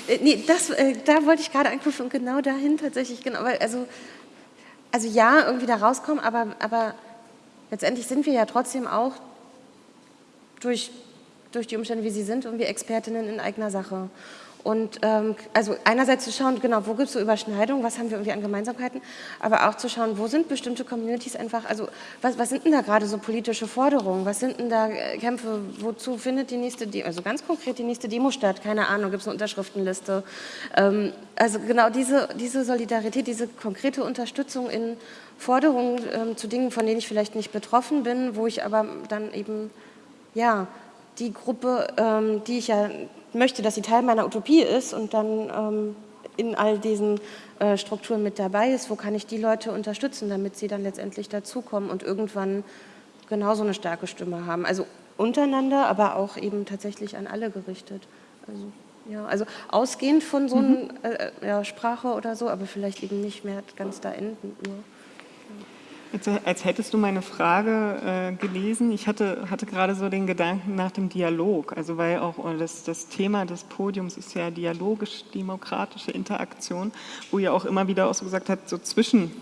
Äh, nee, das, äh, da wollte ich gerade anknüpfen und genau dahin tatsächlich, genau, weil also, also ja, irgendwie da rauskommen, aber, aber letztendlich sind wir ja trotzdem auch durch durch die Umstände, wie sie sind und wir Expertinnen in eigener Sache. Und ähm, also einerseits zu schauen, genau, wo gibt es so Überschneidungen, was haben wir irgendwie an Gemeinsamkeiten, aber auch zu schauen, wo sind bestimmte Communities einfach, also was, was sind denn da gerade so politische Forderungen, was sind denn da äh, Kämpfe, wozu findet die nächste, De also ganz konkret die nächste Demo statt, keine Ahnung, gibt es eine Unterschriftenliste. Ähm, also genau diese, diese Solidarität, diese konkrete Unterstützung in Forderungen ähm, zu Dingen, von denen ich vielleicht nicht betroffen bin, wo ich aber dann eben, ja, die Gruppe, ähm, die ich ja möchte, dass sie Teil meiner Utopie ist und dann ähm, in all diesen äh, Strukturen mit dabei ist, wo kann ich die Leute unterstützen, damit sie dann letztendlich dazukommen und irgendwann genauso eine starke Stimme haben. Also untereinander, aber auch eben tatsächlich an alle gerichtet. Also, ja, also ausgehend von so einer mhm. äh, ja, Sprache oder so, aber vielleicht eben nicht mehr ganz da enden nur. Als, als, hättest du meine Frage äh, gelesen. Ich hatte, hatte gerade so den Gedanken nach dem Dialog. Also weil auch oh, das, das Thema des Podiums ist ja dialogisch-demokratische Interaktion, wo ihr auch immer wieder auch so gesagt habt, so zwischen,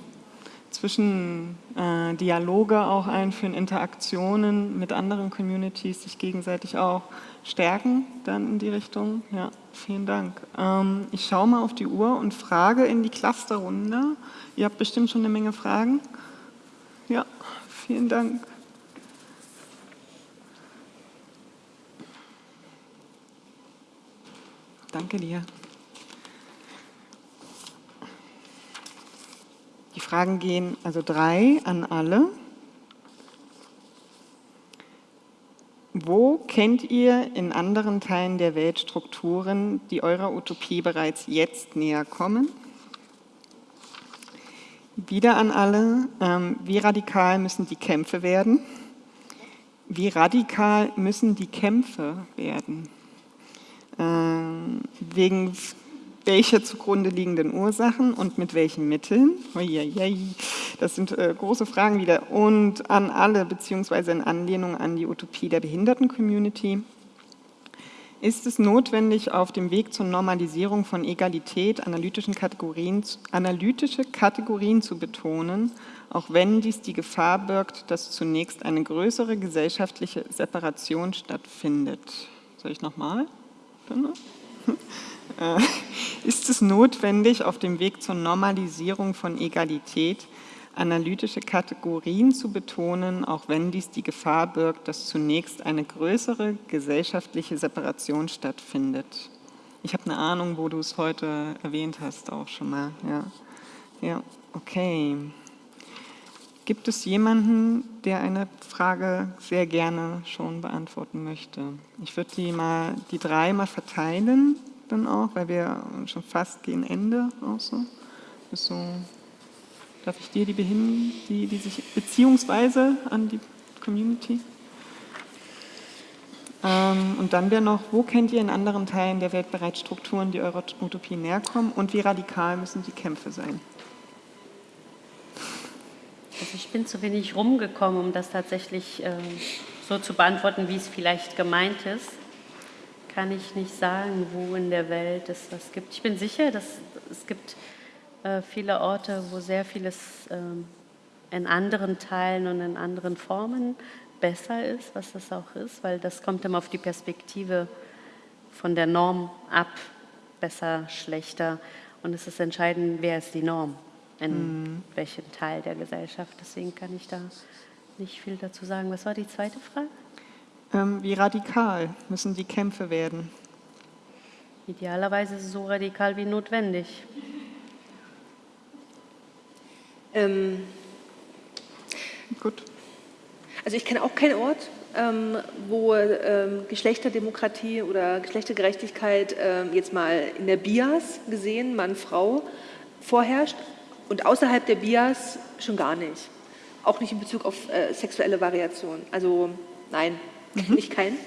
zwischen äh, Dialoge auch einführen, Interaktionen mit anderen Communities, sich gegenseitig auch stärken dann in die Richtung. Ja, vielen Dank. Ähm, ich schaue mal auf die Uhr und frage in die Clusterrunde. Ihr habt bestimmt schon eine Menge Fragen. Ja, vielen Dank. Danke dir. Die Fragen gehen also drei an alle. Wo kennt ihr in anderen Teilen der Welt Strukturen, die eurer Utopie bereits jetzt näher kommen? Wieder an alle, ähm, wie radikal müssen die Kämpfe werden? Wie radikal müssen die Kämpfe werden? Ähm, wegen welcher zugrunde liegenden Ursachen und mit welchen Mitteln? Das sind äh, große Fragen wieder. Und an alle, beziehungsweise in Anlehnung an die Utopie der Behinderten-Community. Ist es notwendig, auf dem Weg zur Normalisierung von Egalität Kategorien, analytische Kategorien zu betonen, auch wenn dies die Gefahr birgt, dass zunächst eine größere gesellschaftliche Separation stattfindet? Soll ich nochmal? [laughs] Äh, ist es notwendig, auf dem Weg zur Normalisierung von Egalität analytische Kategorien zu betonen, auch wenn dies die Gefahr birgt, dass zunächst eine größere gesellschaftliche Separation stattfindet. Ich habe eine Ahnung, wo du es heute erwähnt hast, auch schon mal. Ja, ja okay. Gibt es jemanden, der eine Frage sehr gerne schon beantworten möchte? Ich würde die, mal, die drei mal verteilen, dann auch, weil wir schon fast gegen Ende auch so. so darf ich dir die behinden, die, die sich beziehungsweise an die Community? Ähm, und dann wäre noch, wo kennt ihr in anderen Teilen der Welt bereits Strukturen, die eurer Utopie näher kommen und wie radikal müssen die Kämpfe sein? Also ich bin zu wenig rumgekommen, um das tatsächlich äh, so zu beantworten, wie es vielleicht gemeint ist. Kann ich nicht sagen, wo in der Welt es was gibt. Ich bin sicher, dass es gibt äh, viele Orte, wo sehr vieles äh, in anderen Teilen und in anderen Formen besser ist, was das auch ist, weil das kommt immer auf die Perspektive von der Norm ab, besser, schlechter. Und es ist entscheidend, wer ist die Norm in mhm. welchem Teil der Gesellschaft. Deswegen kann ich da nicht viel dazu sagen. Was war die zweite Frage? Ähm, wie radikal müssen die Kämpfe werden? Idealerweise so radikal wie notwendig. Ähm, Gut. Also ich kenne auch keinen Ort, ähm, wo ähm, Geschlechterdemokratie oder Geschlechtergerechtigkeit ähm, jetzt mal in der Bias gesehen, Mann, Frau, vorherrscht. Und außerhalb der Bias schon gar nicht. Auch nicht in Bezug auf äh, sexuelle Variation. Also nein, mhm. nicht keinen.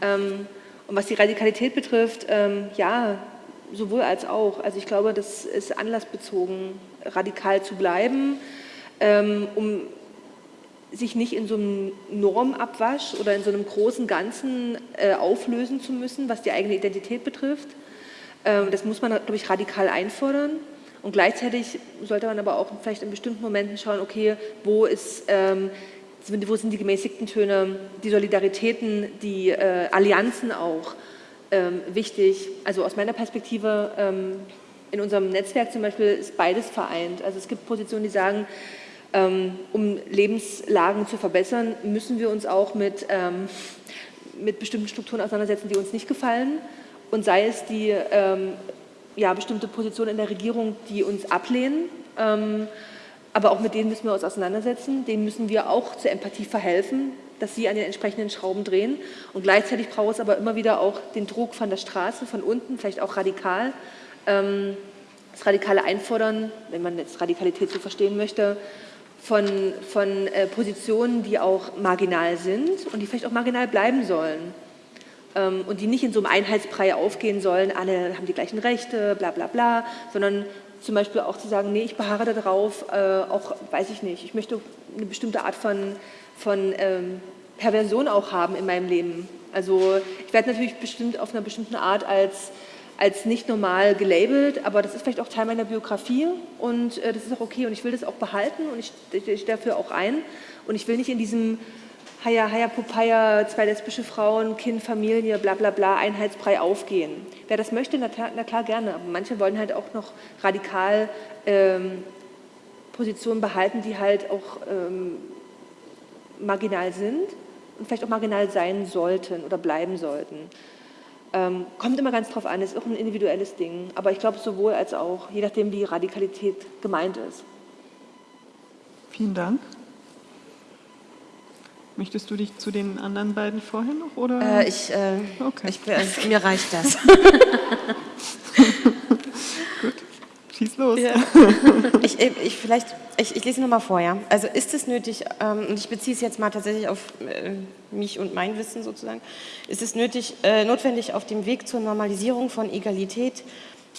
Ähm, und was die Radikalität betrifft, ähm, ja, sowohl als auch. Also ich glaube, das ist anlassbezogen, radikal zu bleiben, ähm, um sich nicht in so einem Normabwasch oder in so einem großen Ganzen äh, auflösen zu müssen, was die eigene Identität betrifft. Ähm, das muss man, glaube ich, radikal einfordern. Und gleichzeitig sollte man aber auch vielleicht in bestimmten Momenten schauen, okay, wo, ist, ähm, wo sind die gemäßigten Töne, die Solidaritäten, die äh, Allianzen auch ähm, wichtig. Also aus meiner Perspektive ähm, in unserem Netzwerk zum Beispiel ist beides vereint. Also es gibt Positionen, die sagen, ähm, um Lebenslagen zu verbessern, müssen wir uns auch mit, ähm, mit bestimmten Strukturen auseinandersetzen, die uns nicht gefallen. Und sei es die ähm, ja, bestimmte Positionen in der Regierung, die uns ablehnen. Ähm, aber auch mit denen müssen wir uns auseinandersetzen. Denen müssen wir auch zur Empathie verhelfen, dass sie an den entsprechenden Schrauben drehen. Und gleichzeitig braucht es aber immer wieder auch den Druck von der Straße, von unten, vielleicht auch radikal. Ähm, das radikale Einfordern, wenn man jetzt Radikalität so verstehen möchte, von, von äh, Positionen, die auch marginal sind und die vielleicht auch marginal bleiben sollen ähm, und die nicht in so einem Einheitsbrei aufgehen sollen, alle haben die gleichen Rechte, bla bla bla, sondern zum Beispiel auch zu sagen, nee, ich beharre darauf, äh, auch, weiß ich nicht, ich möchte eine bestimmte Art von, von ähm, Perversion auch haben in meinem Leben. Also ich werde natürlich bestimmt auf einer bestimmten Art als, als nicht normal gelabelt, aber das ist vielleicht auch Teil meiner Biografie und äh, das ist auch okay und ich will das auch behalten und ich, ich dafür auch ein und ich will nicht in diesem Haya, Haya, Popaya, zwei lesbische Frauen, Kind, Familie, bla bla bla, Einheitsbrei aufgehen. Wer das möchte, na, na klar gerne, aber manche wollen halt auch noch radikal ähm, Positionen behalten, die halt auch ähm, marginal sind und vielleicht auch marginal sein sollten oder bleiben sollten. Ähm, kommt immer ganz drauf an, ist auch ein individuelles Ding, aber ich glaube sowohl als auch, je nachdem wie Radikalität gemeint ist. Vielen Dank. Möchtest du dich zu den anderen beiden vorher noch? Oder? Äh, ich, äh, okay. ich, äh, mir reicht das. [laughs] Schieß los. Ja. [laughs] ich, ich, vielleicht, ich, ich lese nochmal vor. Ja? Also ist es nötig, ähm, und ich beziehe es jetzt mal tatsächlich auf äh, mich und mein Wissen sozusagen, ist es nötig, äh, notwendig, auf dem Weg zur Normalisierung von Egalität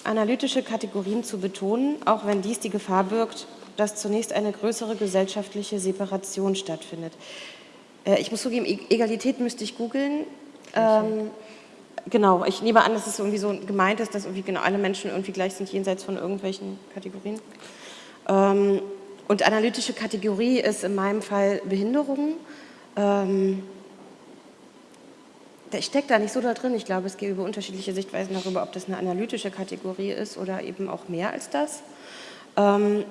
analytische Kategorien zu betonen, auch wenn dies die Gefahr birgt, dass zunächst eine größere gesellschaftliche Separation stattfindet. Äh, ich muss zugeben, e-, Egalität müsste ich googeln. Ähm, genau, ich nehme an, dass es irgendwie so gemeint ist, dass irgendwie genau alle Menschen irgendwie gleich sind, jenseits von irgendwelchen Kategorien. Ähm, und analytische Kategorie ist in meinem Fall Behinderung. Ähm, ich stecke da nicht so da drin. Ich glaube, es gibt unterschiedliche Sichtweisen darüber, ob das eine analytische Kategorie ist oder eben auch mehr als das. Ähm,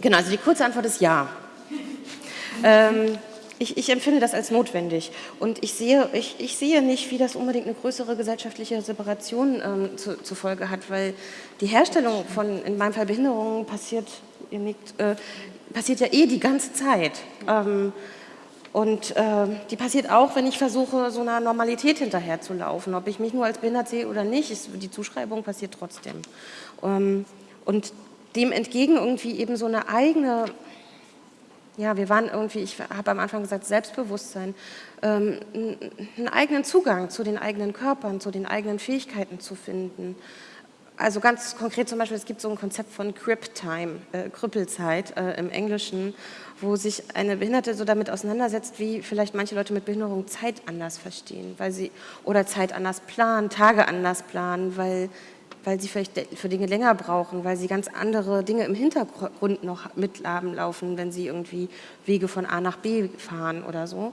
Genau, also die kurze Antwort ist ja. [laughs] ähm, ich, ich, empfinde das als notwendig und ich sehe, ich, ich, sehe nicht, wie das unbedingt eine größere gesellschaftliche Separation ähm, zu, zur Folge hat, weil die Herstellung von, in meinem Fall Behinderungen passiert, nickt, äh, passiert ja eh die ganze Zeit. Ähm, und äh, die passiert auch, wenn ich versuche, so einer Normalität hinterherzulaufen. Ob ich mich nur als behindert sehe oder nicht, ist, die Zuschreibung passiert trotzdem. Ähm, und dem entgegen irgendwie eben so eine eigene ja, wir waren irgendwie, ich habe am Anfang gesagt, Selbstbewusstsein, ähm, einen eigenen Zugang zu den eigenen Körpern, zu den eigenen Fähigkeiten zu finden. Also ganz konkret zum Beispiel, es gibt so ein Konzept von Crip Time, äh, Krüppelzeit äh, im Englischen, wo sich eine Behinderte so damit auseinandersetzt, wie vielleicht manche Leute mit Behinderung Zeit anders verstehen, weil sie oder Zeit anders planen, Tage anders planen, weil weil sie vielleicht für Dinge länger brauchen, weil sie ganz andere Dinge im Hintergrund noch mitlaufen laufen, wenn sie irgendwie Wege von A nach B fahren oder so.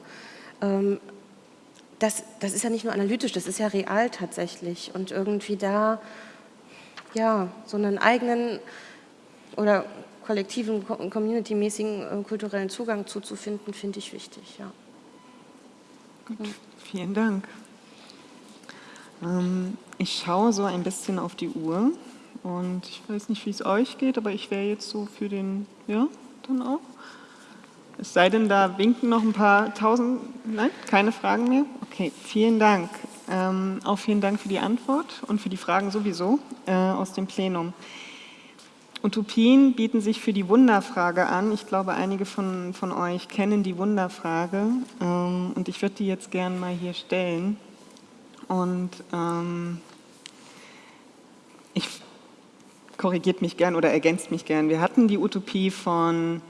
Ähm, das, das ist ja nicht nur analytisch, das ist ja real tatsächlich. Und irgendwie da ja, so einen eigenen oder kollektiven, community-mäßigen äh, kulturellen Zugang zuzufinden, finde ich wichtig. Ja. Gut, vielen Dank. Ähm, ich schaue so ein bisschen auf die Uhr und ich weiß nicht, wie es euch geht, aber ich wäre jetzt so für den, ja, dann auch. Es sei denn, da winken noch ein paar tausend, nein, keine Fragen mehr? Okay, vielen Dank. Ähm, auch vielen Dank für die Antwort und für die Fragen sowieso äh, aus dem Plenum. Utopien bieten sich für die Wunderfrage an. Ich glaube, einige von, von euch kennen die Wunderfrage ähm, und ich würde die jetzt gerne mal hier stellen. Und ähm, ich korrigiert mich gern oder ergänzt mich gern. Wir hatten die Utopie von,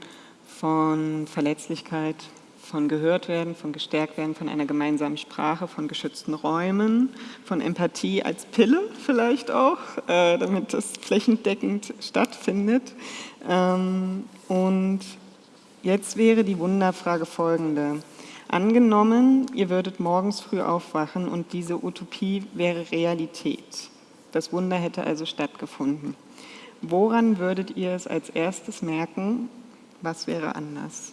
von Verletzlichkeit, von gehört werden, von gestärkt werden, von einer gemeinsamen Sprache, von geschützten Räumen, von Empathie als Pille vielleicht auch, äh, damit das flächendeckend stattfindet. Ähm, und jetzt wäre die Wunderfrage folgende. Angenommen, ihr würdet morgens früh aufwachen und diese Utopie wäre Realität. Das Wunder hätte also stattgefunden. Woran würdet ihr es als erstes merken? Was wäre anders?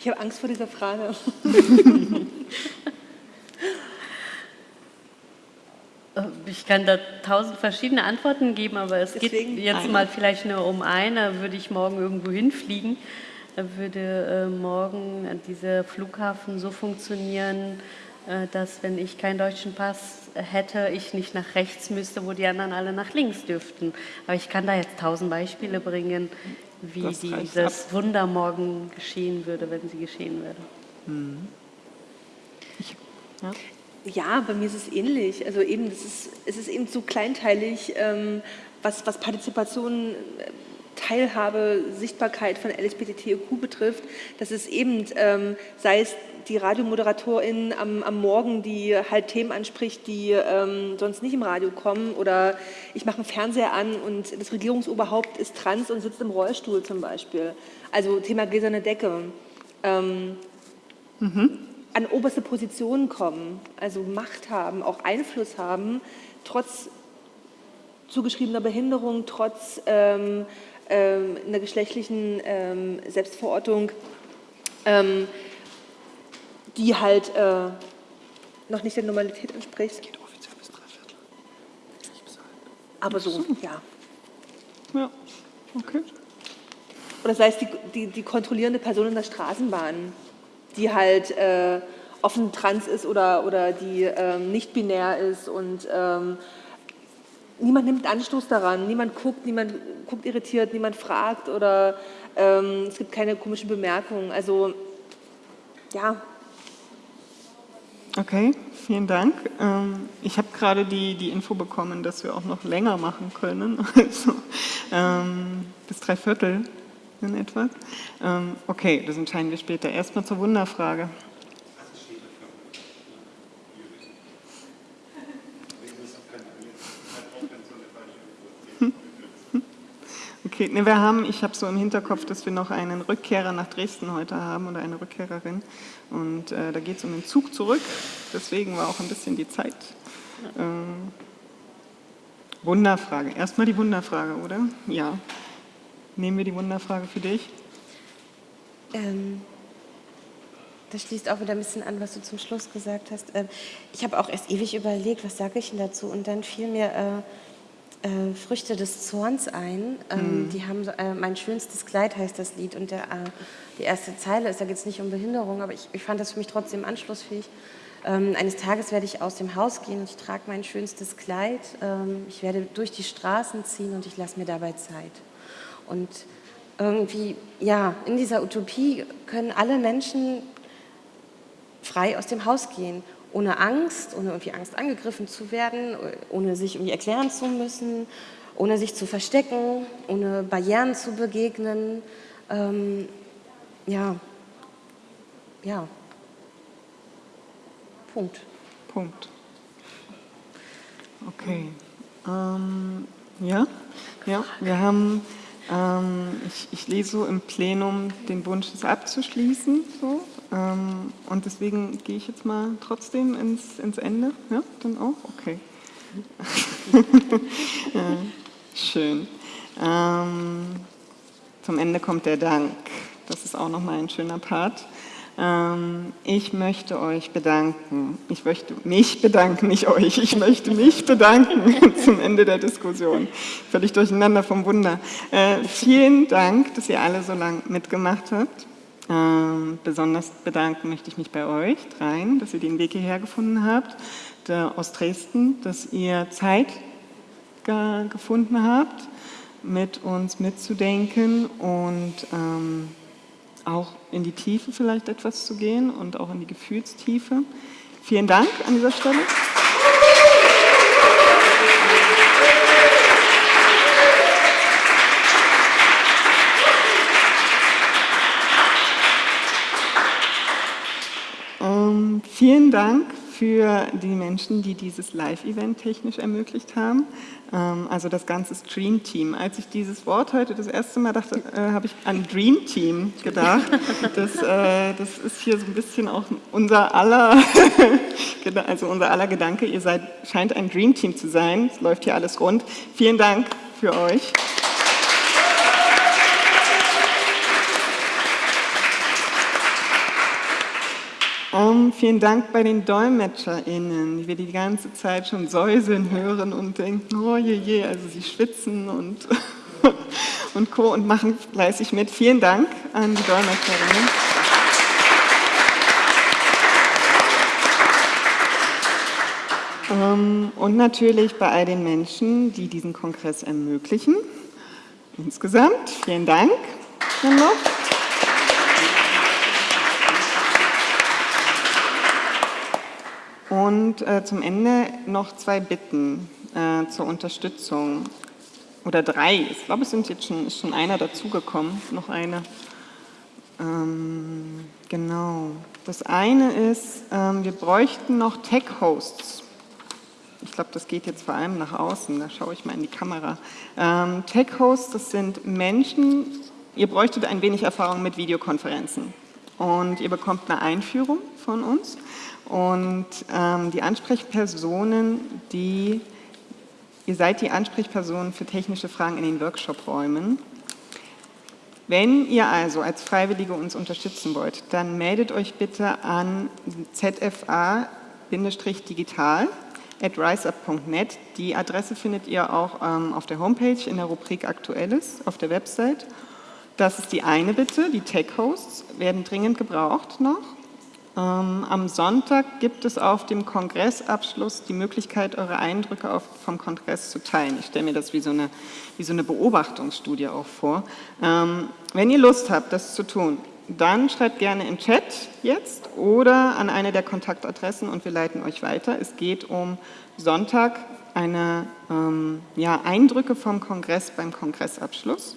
Ich habe Angst vor dieser Frage. [laughs] Ich kann da tausend verschiedene Antworten geben, aber es Deswegen geht jetzt eine. mal vielleicht nur um eine. Würde ich morgen irgendwo hinfliegen, würde äh, morgen dieser Flughafen so funktionieren, dass wenn ich keinen deutschen Pass hätte, ich nicht nach rechts müsste, wo die anderen alle nach links dürften. Aber ich kann da jetzt tausend Beispiele bringen, wie das dieses Wunder morgen geschehen würde, wenn sie geschehen würde. Hm. Ich, ja. Ja, bei mir ist es ähnlich. Also eben, das ist, es ist eben so kleinteilig, ähm, was, was Partizipation, äh, Teilhabe, Sichtbarkeit von LSBTTQ betrifft, dass es eben, ähm, sei es die Radiomoderatorin am, am, Morgen, die halt Themen anspricht, die ähm, sonst nicht im Radio kommen, oder ich mache einen Fernseher an und das Regierungsoberhaupt ist trans und sitzt im Rollstuhl zum Beispiel. Also Thema gläserne Decke. Ähm, mhm an oberste Positionen kommen, also Macht haben, auch Einfluss haben, trotz zugeschriebener Behinderung, trotz ähm, ähm, einer geschlechtlichen ähm, Selbstverortung, ähm, die halt äh, noch nicht der Normalität entspricht. Das geht offiziell bis drei Viertel. Aber so, ja. Ja, okay. Oder sei es die, die, die kontrollierende Person in der Straßenbahn, die halt äh, offen trans ist oder, oder die ähm, nicht binär ist und ähm, niemand nimmt Anstoß daran, niemand guckt, niemand guckt irritiert, niemand fragt oder ähm, es gibt keine komischen Bemerkungen. Also ja. Okay, vielen Dank. Ähm, ich habe gerade die, die Info bekommen, dass wir auch noch länger machen können, [laughs] also ähm, bis drei Viertel in etwa. Ähm, okay, das entscheiden wir später. Erstmal zur Wunderfrage. [laughs] Okay, ne, wir haben, ich habe so im Hinterkopf, dass wir noch einen Rückkehrer nach Dresden heute haben oder eine Rückkehrerin. Und äh, da geht es um den Zug zurück. Deswegen war auch ein bisschen die Zeit. Ähm, Wunderfrage. Erstmal die Wunderfrage, oder? Ja. Nehmen wir die Wunderfrage für dich? Ähm, das schließt auch wieder ein bisschen an, was du zum Schluss gesagt hast. Ähm, ich habe auch erst ewig überlegt, was sage ich denn dazu? Und dann fiel mir äh, äh, Früchte des Zorns ein. Ähm, mhm. Die haben äh, mein schönstes Kleid heißt das Lied und der, äh, die erste Zeile ist, da geht es nicht um Behinderung, aber ich, ich fand das für mich trotzdem anschlussfähig. Ähm, eines Tages werde ich aus dem Haus gehen und ich trage mein schönstes Kleid. Ähm, ich werde durch die Straßen ziehen und ich lasse mir dabei Zeit. Und irgendwie, ja, in dieser Utopie können alle Menschen frei aus dem Haus gehen, ohne Angst, ohne irgendwie Angst angegriffen zu werden, ohne sich irgendwie erklären zu müssen, ohne sich zu verstecken, ohne Barrieren zu begegnen. Ähm, ja, ja, Punkt. Punkt. Okay. Ähm, ja, ja, wir haben, ähm, ich, ich, lese so im Plenum den Wunsch, es abzuschließen. So, ähm, und deswegen gehe ich jetzt mal trotzdem ins, ins Ende. Ja, dann auch? Okay. [laughs] ja, schön. Ähm, zum Ende kommt der Dank. Das ist auch nochmal ein schöner Part. Ähm, ich möchte euch bedanken. Ich möchte mich bedanken, nicht euch. Ich möchte mich bedanken [laughs] zum Ende der Diskussion. Völlig durcheinander vom Wunder. Äh, vielen Dank, dass ihr alle so lange mitgemacht habt. Ähm, besonders bedanken möchte ich mich bei euch dreien, dass ihr den Weg hierher gefunden habt, aus Dresden, dass ihr Zeit gefunden habt, mit uns mitzudenken und ähm, auch in die Tiefe vielleicht etwas zu gehen und auch in die Gefühlstiefe. Vielen Dank an dieser Stelle. Ähm, vielen Dank für die Menschen, die dieses Live-Event technisch ermöglicht haben. Ähm, also das ganze Stream-Team. Als ich dieses Wort heute das erste Mal dachte, äh, habe ich an Dream Team gedacht. Das, äh, das ist hier so ein bisschen auch unser aller, [laughs] also unser aller Gedanke. Ihr seid, scheint ein Dream Team zu sein. Es läuft hier alles rund. Vielen Dank für euch. Um, vielen Dank bei den DolmetscherInnen, die wir die ganze Zeit schon säuseln hören und denken, oh je je, also sie schwitzen und, [laughs] und Co. und machen fleißig mit. Vielen Dank an die DolmetscherInnen. Um, und natürlich bei all den Menschen, die diesen Kongress ermöglichen. Insgesamt vielen Dank. Dann Und äh, zum Ende noch zwei Bitten äh, zur Unterstützung. Oder drei. Ich glaube, es sind jetzt schon, ist schon einer dazugekommen. Noch eine. Ähm, genau. Das eine ist, ähm, wir bräuchten noch Tech-Hosts. Ich glaube, das geht jetzt vor allem nach außen. Da schaue ich mal in die Kamera. Ähm, Tech-Hosts, das sind Menschen, ihr bräuchtet ein wenig Erfahrung mit Videokonferenzen. Und ihr bekommt eine Einführung von uns. Und ähm, die Ansprechpersonen, die, ihr seid die Ansprechpersonen für technische Fragen in den Workshop-Räumen. Wenn ihr also als Freiwillige uns unterstützen wollt, dann meldet euch bitte an zfa-digital at riseup.net. Die Adresse findet ihr auch ähm, auf der Homepage in der Rubrik Aktuelles auf der Website. Das ist die eine Bitte. Die Tech-Hosts werden dringend gebraucht noch. Ähm, am Sonntag gibt es auf dem Kongressabschluss die Möglichkeit, eure Eindrücke vom Kongress zu teilen. Ich stelle mir das wie so eine, wie so eine Beobachtungsstudie auch vor. Ähm, wenn ihr Lust habt, das zu tun, dann schreibt gerne im Chat jetzt oder an eine der Kontaktadressen und wir leiten euch weiter. Es geht um Sonntag eine ähm, ja, Eindrücke vom Kongress beim Kongressabschluss.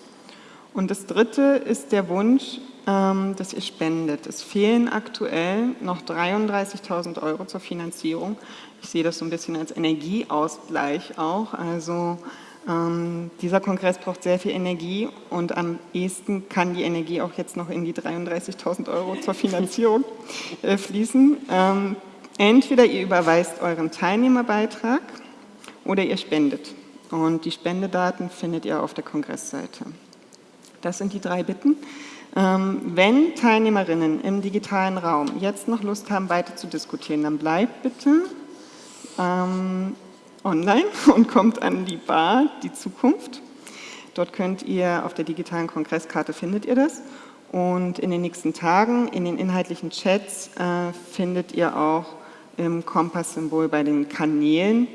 Und das dritte ist der Wunsch, ähm, dass ihr spendet. Es fehlen aktuell noch 33.000 Euro zur Finanzierung. Ich sehe das so ein bisschen als Energieausgleich auch. Also ähm, dieser Kongress braucht sehr viel Energie und am ehesten kann die Energie auch jetzt noch in die 33.000 Euro zur Finanzierung [laughs] äh, fließen. Ähm, entweder ihr überweist euren Teilnehmerbeitrag oder ihr spendet. Und die Spendedaten findet ihr auf der Kongressseite. Das sind die drei Bitten. Ähm, wenn Teilnehmerinnen im digitalen Raum jetzt noch Lust haben, weiter zu diskutieren, dann bleibt bitte ähm, online [laughs] und kommt an die Bar, die Zukunft. Dort könnt ihr, auf der digitalen Kongresskarte findet ihr das. Und in den nächsten Tagen, in den inhaltlichen Chats, äh, findet ihr auch im Kompasssymbol bei den Kanälen,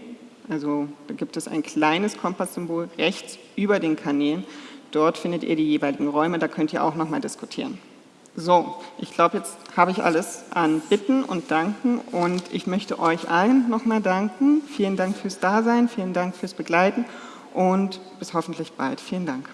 also da gibt es ein kleines Kompasssymbol rechts über den Kanälen, dort findet ihr die jeweiligen Räume, da könnt ihr auch nochmal diskutieren. So, ich glaube, jetzt habe ich alles an Bitten und Danken und ich möchte euch allen nochmal danken. Vielen Dank fürs Dasein, vielen Dank fürs Begleiten und bis hoffentlich bald. Vielen Dank.